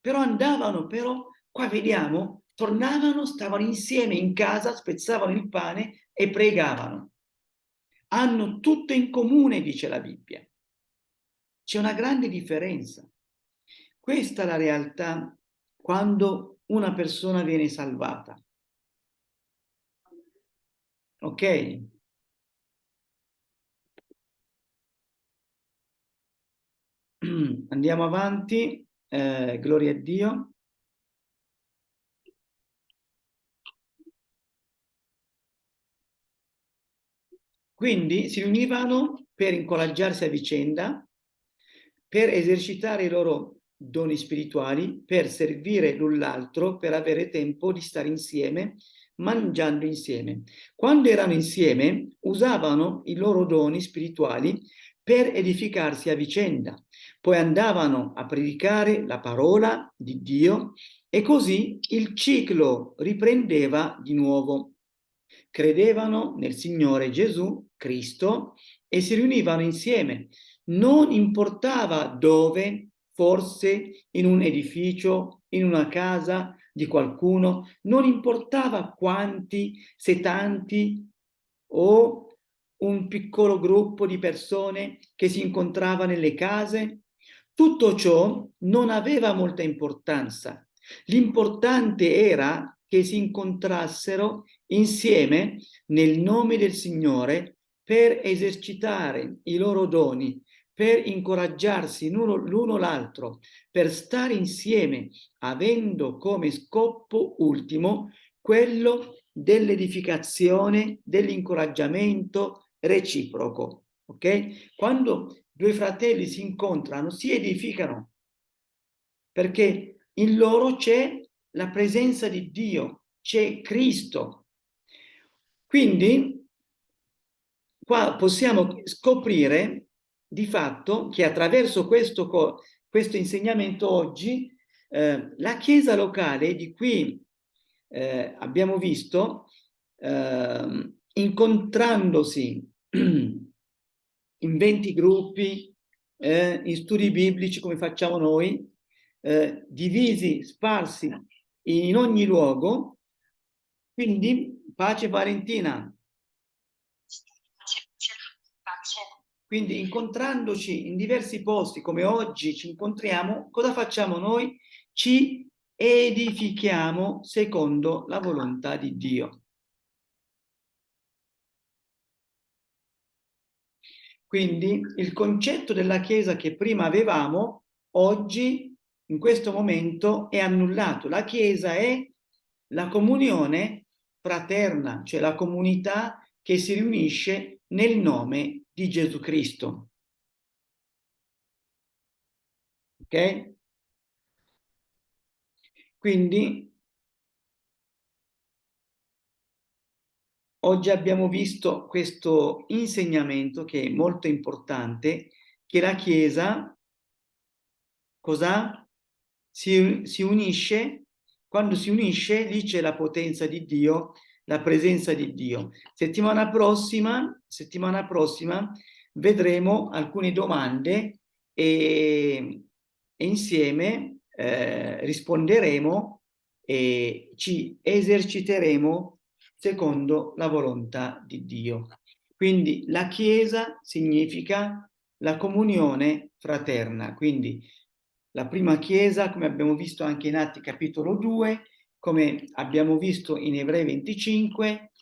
Però andavano, però qua vediamo, tornavano, stavano insieme in casa, spezzavano il pane e pregavano. Hanno tutto in comune, dice la Bibbia. C'è una grande differenza. Questa è la realtà quando una persona viene salvata. Ok? (clears throat) Andiamo avanti, eh, gloria a Dio. Quindi si riunivano per incoraggiarsi a vicenda, per esercitare i loro doni spirituali per servire l'un l'altro, per avere tempo di stare insieme, mangiando insieme. Quando erano insieme, usavano i loro doni spirituali per edificarsi a vicenda. Poi andavano a predicare la parola di Dio e così il ciclo riprendeva di nuovo. Credevano nel Signore Gesù, Cristo, e si riunivano insieme. Non importava dove, forse in un edificio, in una casa di qualcuno, non importava quanti, se tanti o un piccolo gruppo di persone che si incontrava nelle case, tutto ciò non aveva molta importanza. L'importante era che si incontrassero insieme nel nome del Signore per esercitare i loro doni, per incoraggiarsi l'uno l'altro, per stare insieme, avendo come scopo ultimo quello dell'edificazione, dell'incoraggiamento reciproco. Ok? Quando due fratelli si incontrano, si edificano, perché in loro c'è la presenza di Dio, c'è Cristo. Quindi qua possiamo scoprire di fatto che attraverso questo, questo insegnamento oggi eh, la Chiesa locale di cui eh, abbiamo visto eh, incontrandosi (clears throat) in 20 gruppi, eh, in studi biblici come facciamo noi, eh, divisi, sparsi in ogni luogo. Quindi, pace Valentina. Quindi incontrandoci in diversi posti come oggi ci incontriamo, cosa facciamo noi? Ci edifichiamo secondo la volontà di Dio. Quindi il concetto della Chiesa che prima avevamo, oggi, in questo momento, è annullato. La Chiesa è la comunione fraterna, cioè la comunità che si riunisce nel nome di Gesù Cristo. Ok? Quindi oggi abbiamo visto questo insegnamento che è molto importante, che la Chiesa cosa? Si, si unisce, quando si unisce lì c'è la potenza di Dio, la presenza di Dio. Settimana prossima, settimana prossima vedremo alcune domande e, e insieme eh, risponderemo e ci eserciteremo secondo la volontà di Dio. Quindi la Chiesa significa la comunione fraterna, quindi la prima Chiesa, come abbiamo visto anche in Atti capitolo 2, come abbiamo visto in Ebrei 25,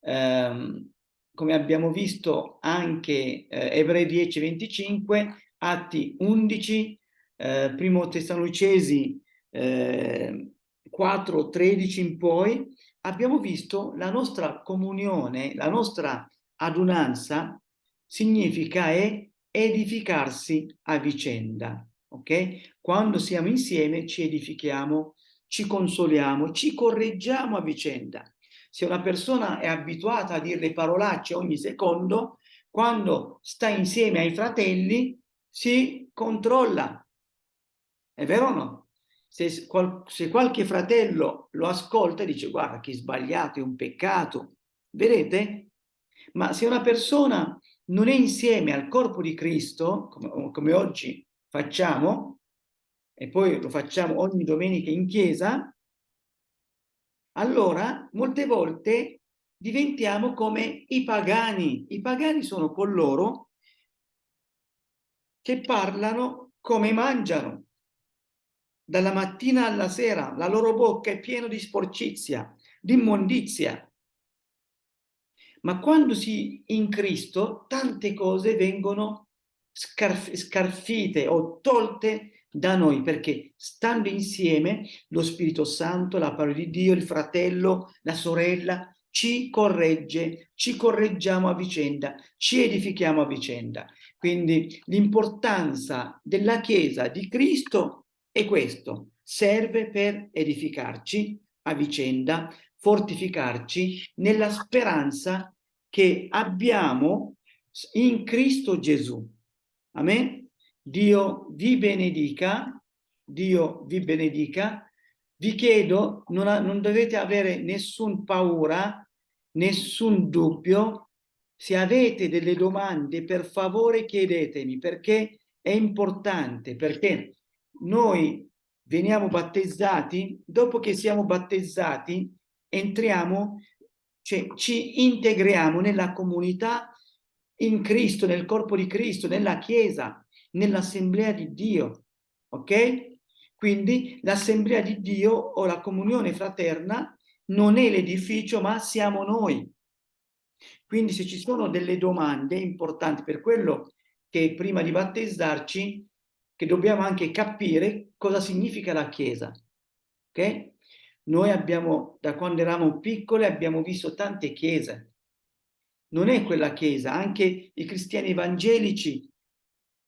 ehm, come abbiamo visto anche eh, Ebrei 10, 25, Atti 11, eh, Primo Tessalonicesi eh, 4, 13 in poi, abbiamo visto la nostra comunione, la nostra adunanza significa è edificarsi a vicenda, ok? Quando siamo insieme ci edifichiamo, ci consoliamo, ci correggiamo a vicenda. Se una persona è abituata a dire le parolacce ogni secondo, quando sta insieme ai fratelli si controlla. È vero o no? Se, qual, se qualche fratello lo ascolta e dice guarda che sbagliato, è un peccato, vedete? Ma se una persona non è insieme al corpo di Cristo, come, come oggi facciamo, e poi lo facciamo ogni domenica in chiesa, allora molte volte diventiamo come i pagani. I pagani sono coloro che parlano come mangiano dalla mattina alla sera, la loro bocca è piena di sporcizia, di immondizia. Ma quando si in Cristo, tante cose vengono scarf scarfite o tolte da noi, perché stando insieme lo Spirito Santo, la parola di Dio, il fratello, la sorella, ci corregge, ci correggiamo a vicenda, ci edifichiamo a vicenda. Quindi l'importanza della Chiesa di Cristo e questo serve per edificarci a vicenda, fortificarci nella speranza che abbiamo in Cristo Gesù. Amen? Dio vi benedica, Dio vi benedica. Vi chiedo, non, ha, non dovete avere nessun paura, nessun dubbio. Se avete delle domande, per favore chiedetemi, perché è importante, perché noi veniamo battezzati, dopo che siamo battezzati entriamo, cioè ci integriamo nella comunità in Cristo, nel corpo di Cristo, nella Chiesa nell'assemblea di Dio, ok? Quindi l'assemblea di Dio o la comunione fraterna non è l'edificio, ma siamo noi. Quindi se ci sono delle domande importanti, per quello che prima di battezzarci, che dobbiamo anche capire cosa significa la Chiesa, ok? Noi abbiamo, da quando eravamo piccoli, abbiamo visto tante chiese. Non è quella chiesa, anche i cristiani evangelici,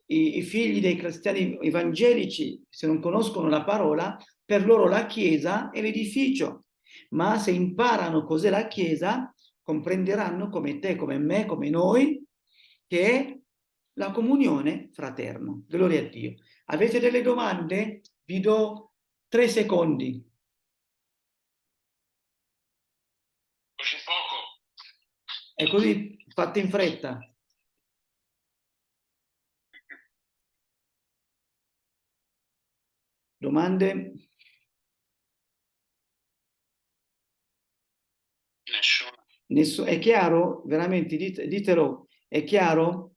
i, i figli dei cristiani evangelici, se non conoscono la parola, per loro la chiesa è l'edificio. Ma se imparano cos'è la chiesa, comprenderanno come te, come me, come noi, che la comunione fraterna. Gloria a Dio. Avete delle domande? Vi do tre secondi. Così poco. È così, fatte in fretta. Domande? Nessuno. Nessu- è chiaro? Veramente, dite- ditelo, è chiaro?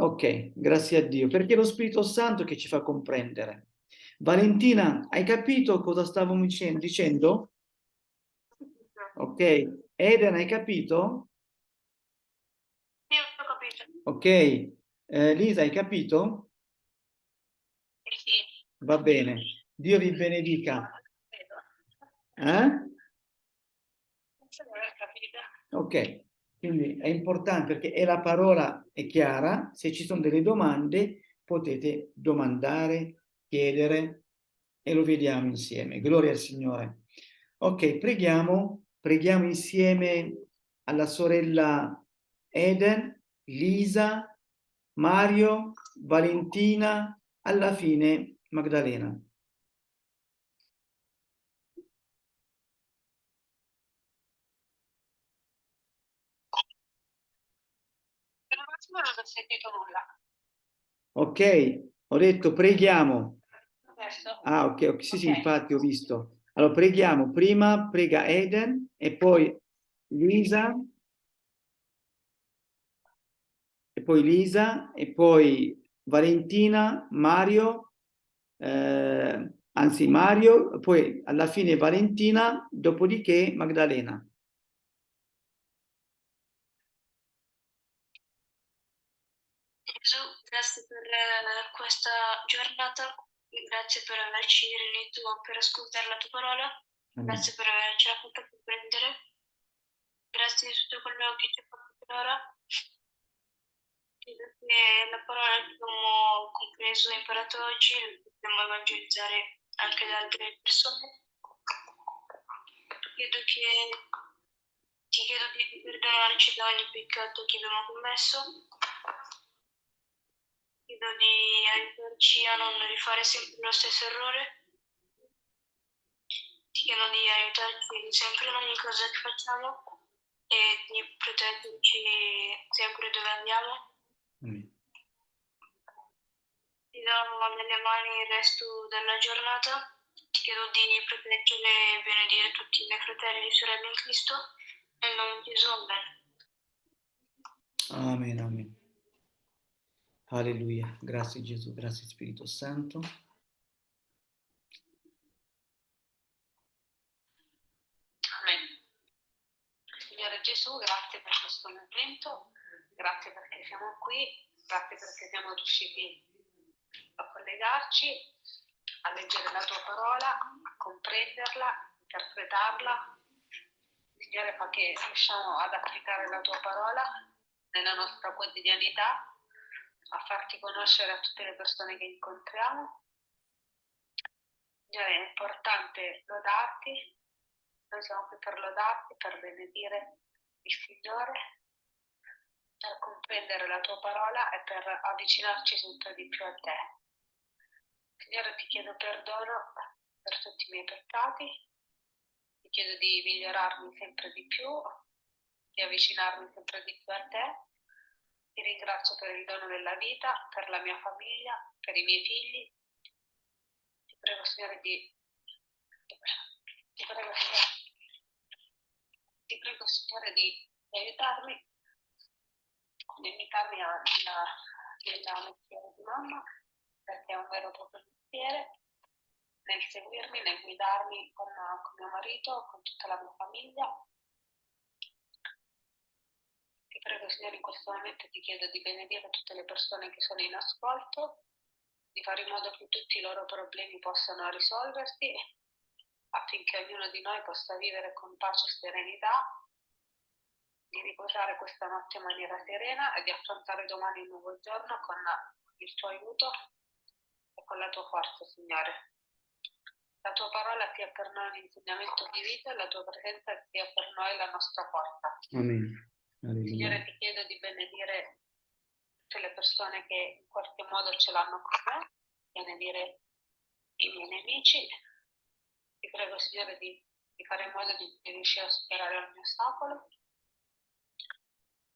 Ok, grazie a Dio, perché è lo Spirito Santo che ci fa comprendere. Valentina, hai capito cosa stavo dice- dicendo? Ok, Eden, hai capito? Sì, ho capito. Ok, Eh, Lisa, hai capito? Sì. Va bene, Dio vi benedica. Eh? Ok, quindi è importante perché è la parola è chiara, se ci sono delle domande potete domandare, chiedere e lo vediamo insieme. Gloria al Signore. Ok, preghiamo, preghiamo insieme alla sorella Eden, Lisa, Mario, Valentina, alla fine Magdalena. Attimo non ho sentito nulla. Ok, ho detto preghiamo. Adesso? Ah, ok, sì, sì, Ok. infatti ho visto. Allora preghiamo, prima prega Eden e poi Lisa, e poi Lisa, e poi Valentina, Mario, eh, anzi Mario, poi alla fine Valentina, dopodiché Magdalena. Gesù, grazie per eh, questa giornata, grazie per averci riunito per ascoltare la tua parola, Amen. grazie per averci fatto comprendere, grazie di tutto quello che ci hai fatto finora. Chiedo che la parola che abbiamo compreso e imparato oggi la possiamo evangelizzare anche ad altre persone. Chiedo che ti chiedo di perdonarci da ogni peccato che abbiamo commesso. Chiedo di aiutarci a non rifare sempre lo stesso errore. Ti chiedo di aiutarci sempre in ogni cosa che facciamo e di proteggerci sempre dove andiamo. Amen. Ti do nelle mani il resto della giornata. Ti chiedo di proteggere e benedire tutti i miei fratelli e sorelle in Cristo. Nel nome di Gesù. Amen, amen. Alleluia. Grazie Gesù, grazie Spirito Santo. Amen. Signore Gesù, grazie per questo momento, grazie perché siamo qui, grazie perché siamo riusciti a collegarci, a leggere la tua parola, a comprenderla, interpretarla. Signore, fa che riusciamo ad applicare la tua parola nella nostra quotidianità, a farti conoscere a tutte le persone che incontriamo. Signore, è importante lodarti, noi siamo qui per lodarti, per benedire il Signore, per comprendere la tua parola e per avvicinarci sempre di più a te. Signore, ti chiedo perdono per tutti i miei peccati, ti chiedo di migliorarmi sempre di più, di avvicinarmi sempre di più a te. Ti ringrazio per il dono della vita, per la mia famiglia, per i miei figli. Ti prego, Signore, di... Ti prego, Signore, ti prego, Signore, di, di aiutarmi limitarmi a- nella, nella mestiere di mamma, perché è un vero e proprio mestiere, nel seguirmi, nel guidarmi con, con mio marito, con tutta la mia famiglia. Ti prego, Signore, in questo momento ti chiedo di benedire tutte le persone che sono in ascolto, di fare in modo che tutti i loro problemi possano risolversi, affinché ognuno di noi possa vivere con pace e serenità, di riposare questa notte in maniera serena e di affrontare domani il nuovo giorno con il tuo aiuto e con la tua forza, Signore. La tua parola sia per noi un insegnamento di vita e la tua presenza sia per noi la nostra forza. Amen. Signore, ti chiedo di benedire tutte le persone che in qualche modo ce l'hanno con me, benedire i miei nemici. Ti prego, Signore, di, di fare in modo di, di riuscire a superare ogni ostacolo.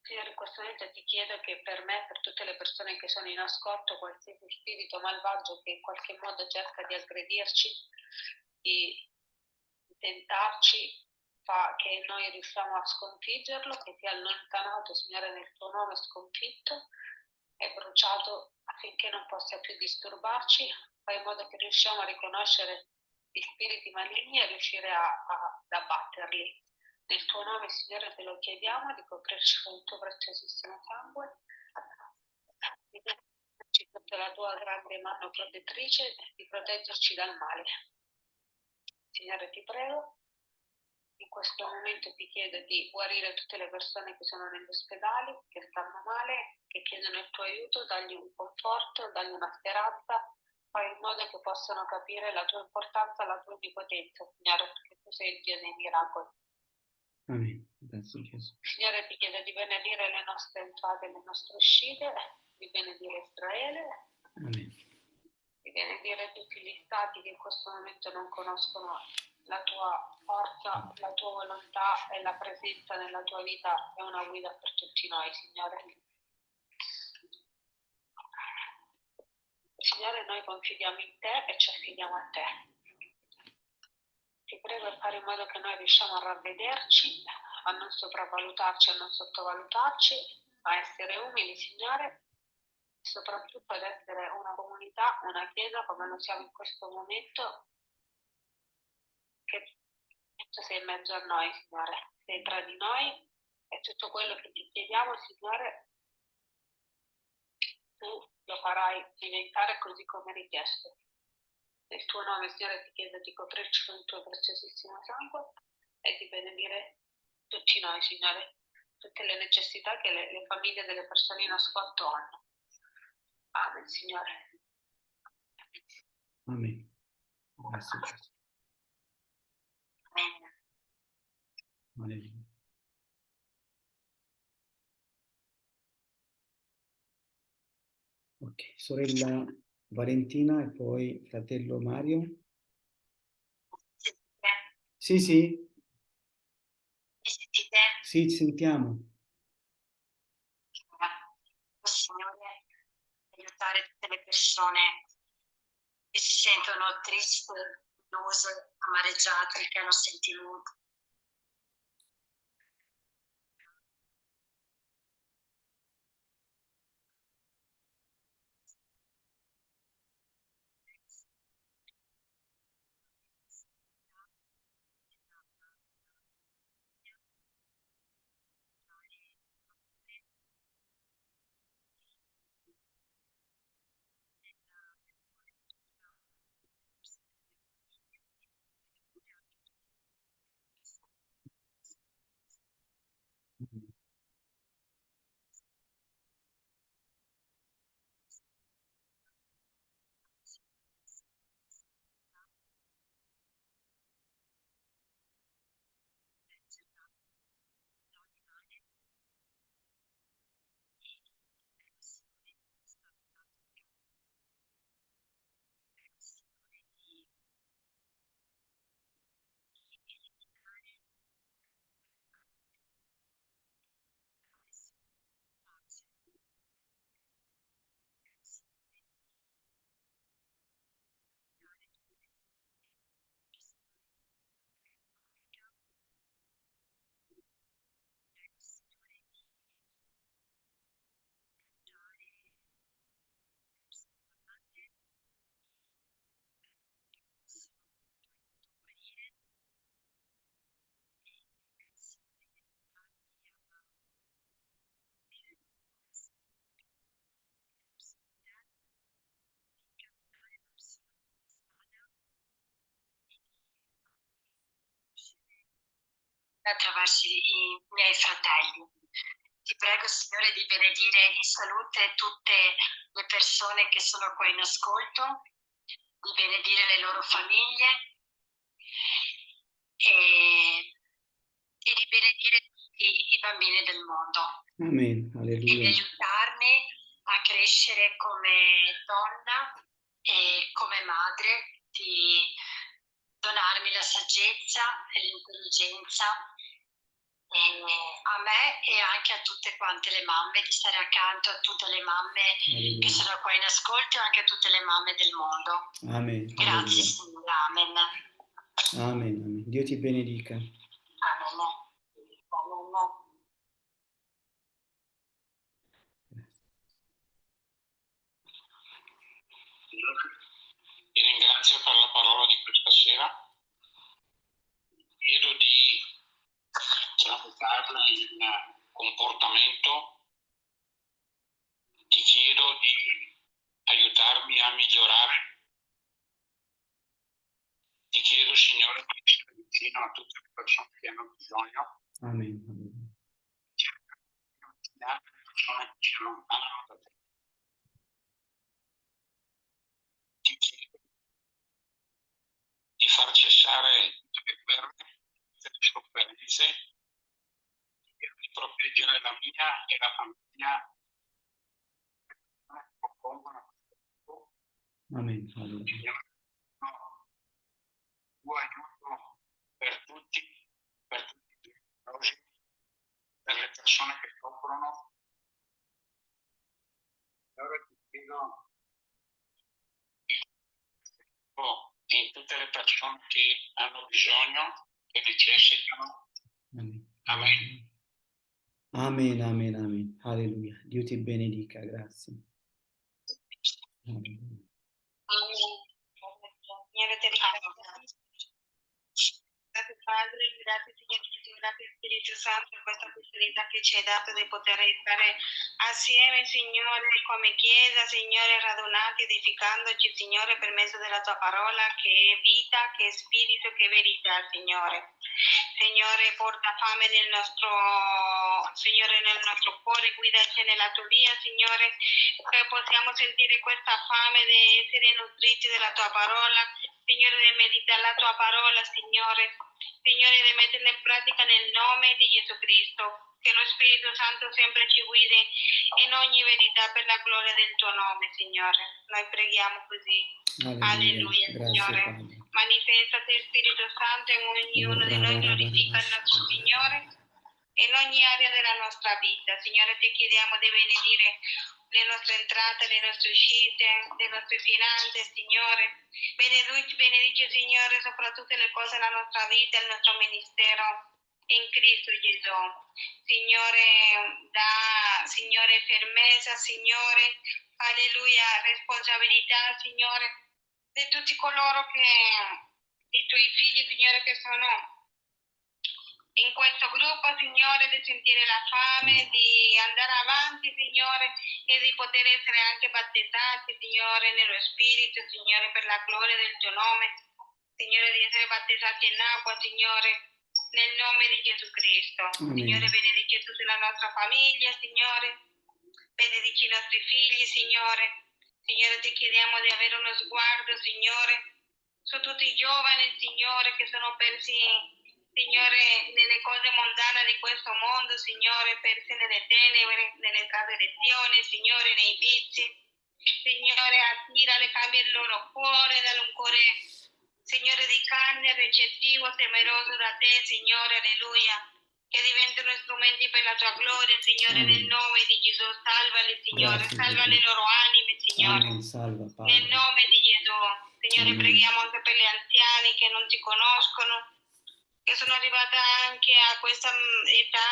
Signore, in questo momento ti chiedo che per me, per tutte le persone che sono in ascolto, qualsiasi spirito malvagio che in qualche modo cerca di aggredirci, di di tentarci, fa che noi riusciamo a sconfiggerlo, che sia allontanato, Signore, nel tuo nome sconfitto e bruciato affinché non possa più disturbarci, fai in modo che riusciamo a riconoscere gli spiriti maligni e riuscire a, a- ad abbatterli. Nel tuo nome, Signore, te lo chiediamo di coprirci con il tuo preziosissimo sangue, di metterci sotto la tua grande mano protettrice di proteggerci dal male. Signore, ti prego, in questo momento ti chiedo di guarire tutte le persone che sono negli ospedali, che stanno male, che chiedono il tuo aiuto, dagli un conforto, dagli una speranza, fai in modo che possano capire la tua importanza, la tua onnipotenza, Signore, perché tu sei il Dio dei miracoli. Amen. Signore, ti chiedo di benedire le nostre entrate e le nostre uscite, di benedire Israele, Amen. di benedire tutti gli stati che in questo momento non conoscono la tua forza, la tua volontà e la presenza nella tua vita è una guida per tutti noi, Signore. Signore, noi confidiamo in te e ci affidiamo a te. Ti prego di fare in modo che noi riusciamo a ravvederci, a non sopravvalutarci, a non sottovalutarci, a essere umili, Signore, e soprattutto ad essere una comunità, una chiesa come lo siamo in questo momento, che tu sei in mezzo a noi, Signore, sei tra di noi e tutto quello che ti chiediamo, Signore, tu lo farai diventare così come richiesto. Nel tuo nome, Signore, ti chiedo di coprirci con il tuo preziosissimo sangue e di benedire tutti noi, Signore, tutte le necessità che le, le famiglie delle persone in ascolto hanno. Amen, Signore. Amen. Grazie. Amen. Ok, sorella Valentina e poi fratello Mario. Sì, sì, Mi sentite? sì, ci sentiamo. Signore, aiutare tutte le persone che si sentono tristi, illuse, amareggiate, che hanno sentimenti. Attraverso i, miei fratelli. Ti prego, Signore, di benedire in salute tutte le persone che sono qua in ascolto, di benedire le loro famiglie e, e di benedire tutti i bambini del mondo Amen. e di Alleluia. aiutarmi a crescere come donna e come madre, di donarmi la saggezza e l'intelligenza a me e anche a tutte quante le mamme, di stare accanto a tutte le mamme che Alleluia. sono qua in ascolto e anche a tutte le mamme del mondo. Amen. Grazie. Signore, amen. Amen. Amen. Dio ti benedica. Amen. Amen. Ti ringrazio per la parola di questa sera. Chiedo di tramutarla in comportamento. Ti chiedo di aiutarmi a migliorare. Ti chiedo, Signore, di essere vicino a tutte le persone che hanno bisogno. Amen. Amen. le persone che si allontanano da te. Ti chiedo di far cessare tutte le guerre, tutte le sofferenze, di proteggere la mia e la famiglia gruppo. Amen. Signore, no, tuo aiuto per tutti, per tutti i numerosi, per le persone che soffrono. Signore, ti chiedo in tutte le persone che hanno bisogno, che necessitano. Amen. Amen. Amen, amen, amen. Alleluia. Dio ti benedica, grazie. Alleluia. Signore, ti ringraziamo. Grazie Padre, grazie Signore Gesù, grazie Spirito Santo per questa opportunità che ci hai dato di poter stare assieme, Signore, come Chiesa, Signore, radunati, edificandoci, Signore, per mezzo della tua parola, che è vita, che è spirito, che è verità, Signore. Signore, porta fame nel nostro, Signore, nel nostro cuore, guidaci nella tua via, Signore, che possiamo sentire questa fame di essere nutriti della tua parola, Signore, di meditare la tua parola, Signore, Signore, di metterla in pratica nel nome di Gesù Cristo. Che lo Spirito Santo sempre ci guidi in ogni verità per la gloria del tuo nome, Signore. Noi preghiamo così. Alleluia, Grazie, Signore. Padre. Manifestate Spirito Santo in ognuno di noi, glorifica il nostro Signore in ogni area della nostra vita. Signore, ti chiediamo di benedire le nostre entrate, le nostre uscite, le nostre finanze, Signore. Benedici, benedici, Signore, soprattutto le cose della nostra vita, il nostro ministero in Cristo Gesù. Signore, da Signore fermezza, Signore, alleluia, responsabilità, Signore, di tutti coloro che i tuoi figli, Signore, che sono in questo gruppo, Signore, di sentire la fame, di andare avanti, Signore, e di poter essere anche battezzati, Signore, nello Spirito, Signore, per la gloria del tuo nome. Signore, di essere battezzati in acqua, Signore, nel nome di Gesù Cristo. Amen. Signore, benedici tutta la nostra famiglia, Signore. Benedici i nostri figli, Signore. Signore, ti chiediamo di avere uno sguardo, Signore, su tutti i giovani, Signore, che sono persi, Signore, nelle cose mondane di questo mondo, Signore, persi nelle tenebre, nelle trasgressioni, Signore, nei vizi. Signore, attirale, cambia il loro cuore, dalle un cuore, Signore, di carne, recettivo, temeroso da te, Signore, alleluia. Che diventano strumenti per la tua gloria, Signore, Amen. nel nome di Gesù. Salvali, Signore, Grazie, salva Gesù. le loro anime, Signore. Amen. Salva, Nel nome di Gesù. Signore, Amen. preghiamo anche per gli anziani che non ti conoscono, che sono arrivate anche a questa mm, età.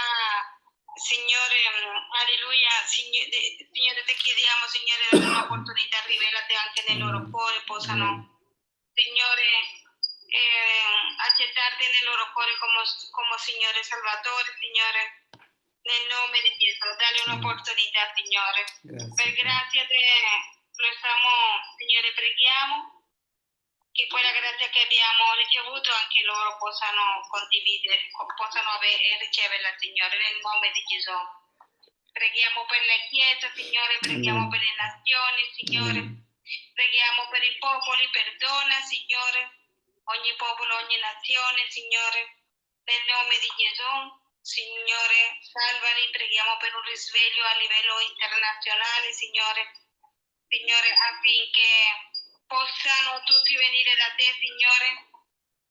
Signore, mm, alleluia, Signore, Signore, ti chiediamo, Signore, dare un'opportunità, rivelate anche nel loro cuore, possano. Signore, eh, accettarti nel loro cuore come, come Signore Salvatore, Signore, nel nome di Gesù, dale un'opportunità, Signore. Per Grazie. Padre. grazia te lo stiamo, Signore, preghiamo che quella grazia che abbiamo ricevuto anche loro possano condividere, possano avere riceverla, Signore, nel nome di Gesù. Preghiamo per la Chiesa, Signore, preghiamo Amen. per le nazioni, Signore. Amen. Preghiamo per i popoli, perdona, Signore, ogni popolo, ogni nazione, Signore, nel nome di Gesù. Signore, salvali, preghiamo per un risveglio a livello internazionale, Signore. Signore, affinché possano tutti venire da te, Signore,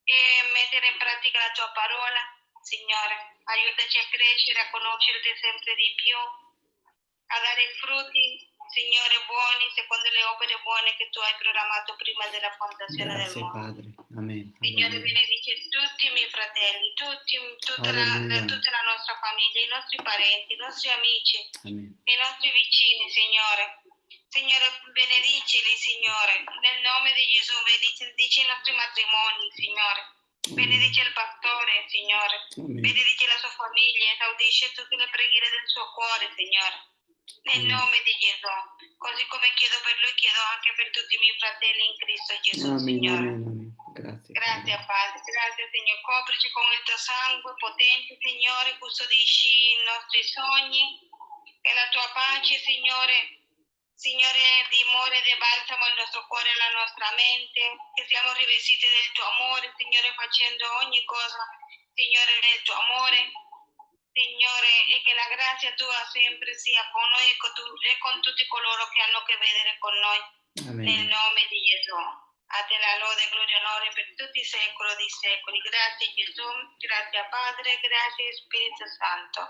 e mettere in pratica la tua parola, Signore. Aiutaci a crescere, a conoscerti sempre di più, a dare frutti, Signore, buoni, secondo le opere buone che tu hai programmato prima della fondazione del Grazie mondo. Padre. Amen. Signore, Alleluia. benedice tutti i miei fratelli, tutti, tutta, la, tutta la nostra famiglia, i nostri parenti, i nostri amici, Amen. i nostri vicini, Signore. Signore, benedicili, Signore. Nel nome di Gesù, benedici benedici i nostri matrimoni, Signore. Benedice il pastore, Signore. Amen. Benedice la sua famiglia, esaudisce tutte le preghiere del suo cuore, Signore. Nel Amen. nome di Gesù. Così come chiedo per lui, chiedo anche per tutti i miei fratelli in Cristo Gesù, Amen. Signore. Amen. Amen. Grazie. Grazie Padre. Padre, grazie Signore, coprici con il tuo sangue potente Signore, custodisci i nostri sogni e la tua pace Signore, Signore dimore e balsamo il nostro cuore e la nostra mente, che siamo rivestiti del tuo amore Signore facendo ogni cosa Signore nel tuo amore, Signore e che la grazia tua sempre sia con noi e con, tu- e con tutti coloro che hanno a che vedere con noi. Nel Amen. nome di Gesù. A te la lode, gloria e onore per tutti i secoli dei secoli. Grazie Gesù, grazie Padre, grazie Spirito Santo.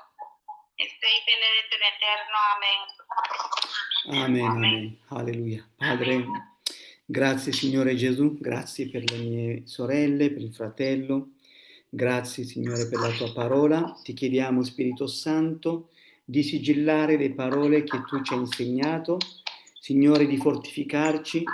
E sei benedetto in eterno. Amen. Amen, amen. Alleluia. Padre, grazie Signore Gesù, grazie per le mie sorelle, per il fratello. Grazie Signore per la tua parola. Ti chiediamo Spirito Santo di sigillare le parole che tu ci hai insegnato, Signore di fortificarci,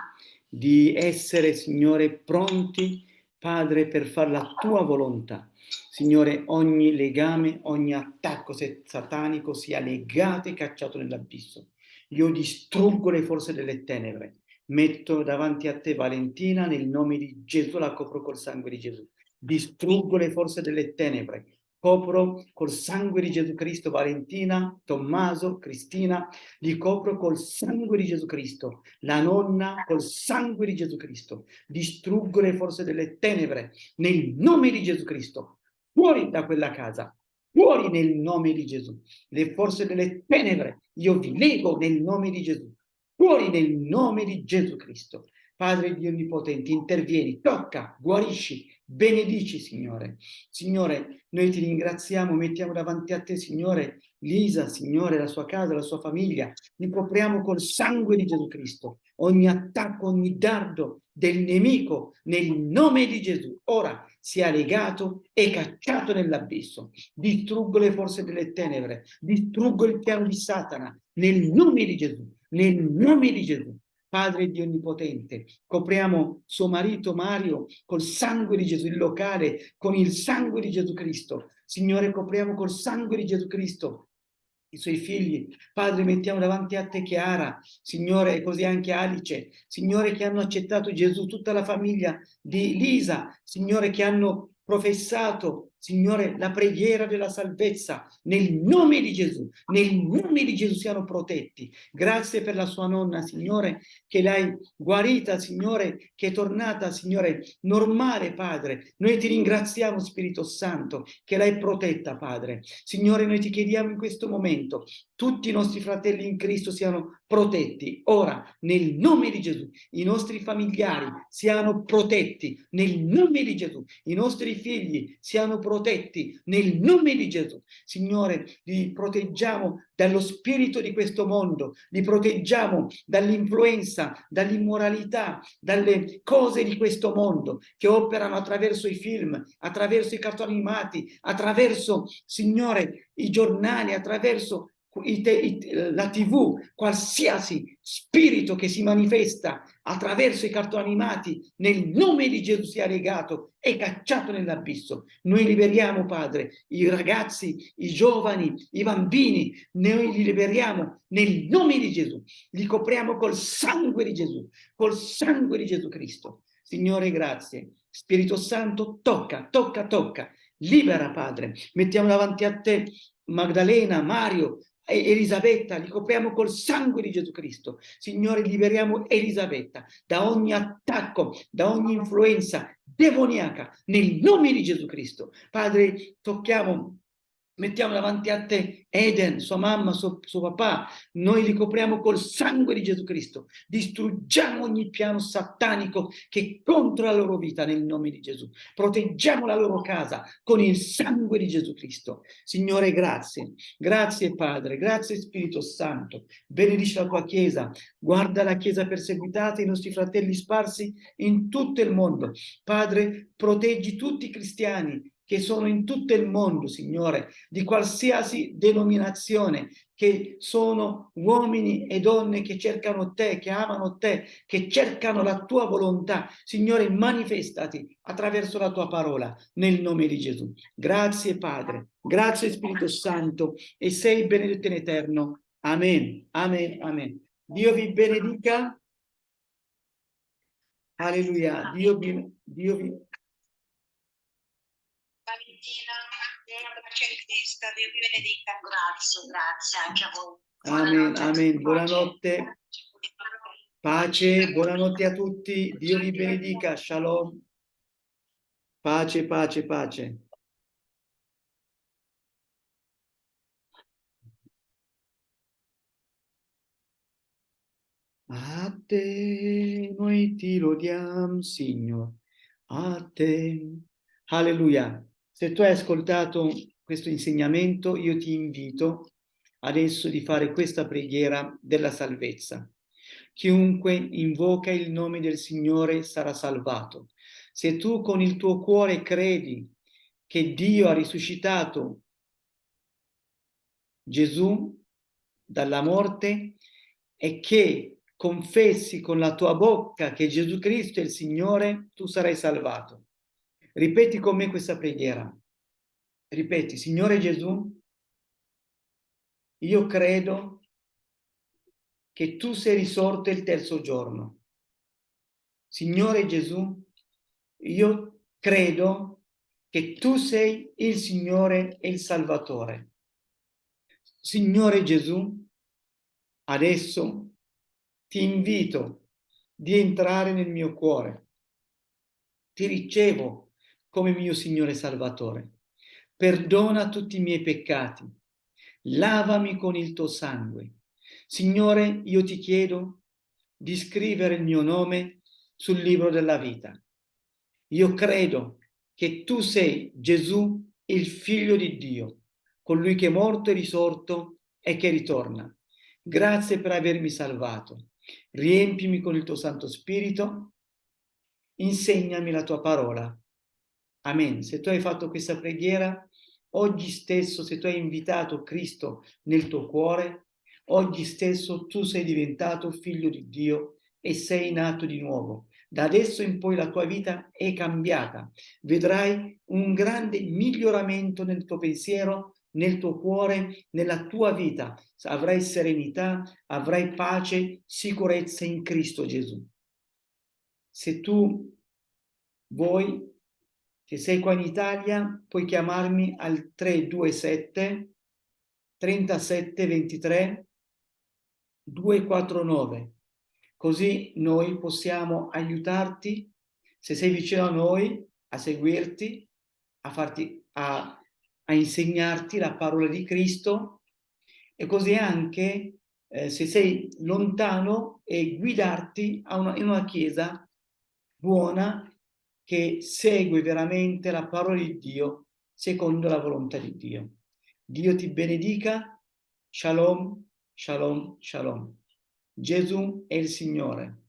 di essere Signore pronti, Padre, per fare la tua volontà. Signore, ogni legame, ogni attacco satanico sia legato e cacciato nell'abisso. Io distruggo le forze delle tenebre. Metto davanti a te Valentina nel nome di Gesù, la copro col sangue di Gesù. Distruggo le forze delle tenebre. Copro col sangue di Gesù Cristo Valentina, Tommaso, Cristina, li copro col sangue di Gesù Cristo. La nonna col sangue di Gesù Cristo. Distruggo le forze delle tenebre nel nome di Gesù Cristo. Fuori da quella casa. Fuori nel nome di Gesù. Le forze delle tenebre, io vi lego nel nome di Gesù. Fuori nel nome di Gesù Cristo. Padre Dio Onnipotente, intervieni, tocca, guarisci, benedici, Signore. Signore, noi ti ringraziamo, mettiamo davanti a te, Signore, Lisa, Signore, la sua casa, la sua famiglia. Li copriamo col sangue di Gesù Cristo. Ogni attacco, ogni dardo del nemico, nel nome di Gesù, ora sia legato e cacciato nell'abisso. Distruggo le forze delle tenebre, distruggo il piano di Satana, nel nome di Gesù, nel nome di Gesù. Padre Dio Onnipotente, copriamo suo marito Mario col sangue di Gesù, il locale con il sangue di Gesù Cristo. Signore, copriamo col sangue di Gesù Cristo i suoi figli. Padre, mettiamo davanti a te Chiara, Signore, e così anche Alice, Signore, che hanno accettato Gesù, tutta la famiglia di Lisa, Signore, che hanno professato, Signore, la preghiera della salvezza nel nome di Gesù, nel nome di Gesù siano protetti. Grazie per la sua nonna, Signore, che l'hai guarita, Signore, che è tornata, Signore, normale, Padre. Noi ti ringraziamo, Spirito Santo, che l'hai protetta, Padre. Signore, noi ti chiediamo in questo momento, tutti i nostri fratelli in Cristo siano protetti. Ora, nel nome di Gesù, i nostri familiari siano protetti, nel nome di Gesù. I nostri figli siano protetti, nel nome di Gesù. Signore, li proteggiamo dallo spirito di questo mondo, li proteggiamo dall'influenza, dall'immoralità, dalle cose di questo mondo che operano attraverso i film, attraverso i cartoni animati, attraverso, Signore, i giornali, attraverso la tv, qualsiasi spirito che si manifesta attraverso i cartoni animati, nel nome di Gesù sia legato e cacciato nell'abisso. Noi liberiamo, Padre, i ragazzi, i giovani, i bambini, noi li liberiamo nel nome di Gesù, li copriamo col sangue di Gesù, col sangue di Gesù Cristo. Signore, grazie. Spirito Santo, tocca, tocca, tocca. Libera, Padre. Mettiamo davanti a te Magdalena, Mario, Elisabetta, li copriamo col sangue di Gesù Cristo. Signore, liberiamo Elisabetta da ogni attacco, da ogni influenza demoniaca, nel nome di Gesù Cristo. Padre, tocchiamo mettiamo davanti a te Eden, sua mamma, suo, suo, papà, noi li copriamo col sangue di Gesù Cristo, distruggiamo ogni piano satanico che è contro la loro vita nel nome di Gesù, proteggiamo la loro casa con il sangue di Gesù Cristo. Signore, grazie, grazie Padre, grazie Spirito Santo, benedici la tua Chiesa, guarda la Chiesa perseguitata, i nostri fratelli sparsi in tutto il mondo. Padre, proteggi tutti i cristiani che sono in tutto il mondo, Signore, di qualsiasi denominazione, che sono uomini e donne che cercano te, che amano te, che cercano la tua volontà. Signore, manifestati attraverso la tua parola, nel nome di Gesù. Grazie Padre, grazie Spirito Santo, e sei benedetto in eterno. Amen, amen, amen. Dio vi benedica. Alleluia. Dio vi, Dio vi Valentina, una pace in Cristo, Dio vi benedica. Grazie, grazie anche a voi. Amen, amen. Buonanotte. Pace, buonanotte a tutti. Dio vi benedica. Shalom. Pace, pace, pace. A te noi ti lodiamo, Signore. A te. Alleluia. Se tu hai ascoltato questo insegnamento, io ti invito adesso di fare questa preghiera della salvezza. Chiunque invoca il nome del Signore sarà salvato. Se tu con il tuo cuore credi che Dio ha risuscitato Gesù dalla morte e che confessi con la tua bocca che Gesù Cristo è il Signore, tu sarai salvato. Ripeti con me questa preghiera. Ripeti, Signore Gesù, io credo che tu sei risorto il terzo giorno. Signore Gesù, io credo che tu sei il Signore e il Salvatore. Signore Gesù, adesso ti invito di entrare nel mio cuore. Ti ricevo come mio Signore Salvatore. Perdona tutti i miei peccati. Lavami con il tuo sangue. Signore, io ti chiedo di scrivere il mio nome sul libro della vita. Io credo che tu sei Gesù, il figlio di Dio, colui che è morto e risorto e che ritorna. Grazie per avermi salvato. Riempimi con il tuo Santo Spirito. Insegnami la tua parola Amen. Se tu hai fatto questa preghiera, oggi stesso, se tu hai invitato Cristo nel tuo cuore, oggi stesso tu sei diventato figlio di Dio e sei nato di nuovo. Da adesso in poi la tua vita è cambiata. Vedrai un grande miglioramento nel tuo pensiero, nel tuo cuore, nella tua vita. Avrai serenità, avrai pace, sicurezza in Cristo Gesù. Se tu vuoi se sei qua in Italia, puoi chiamarmi al 327 37 23 249. Così noi possiamo aiutarti, se sei vicino a noi, a seguirti, a, farti, a, a insegnarti la parola di Cristo e così anche eh, se sei lontano e guidarti a una, in una chiesa buona che segue veramente la parola di Dio secondo la volontà di Dio. Dio ti benedica. Shalom, shalom, shalom. Gesù è il Signore.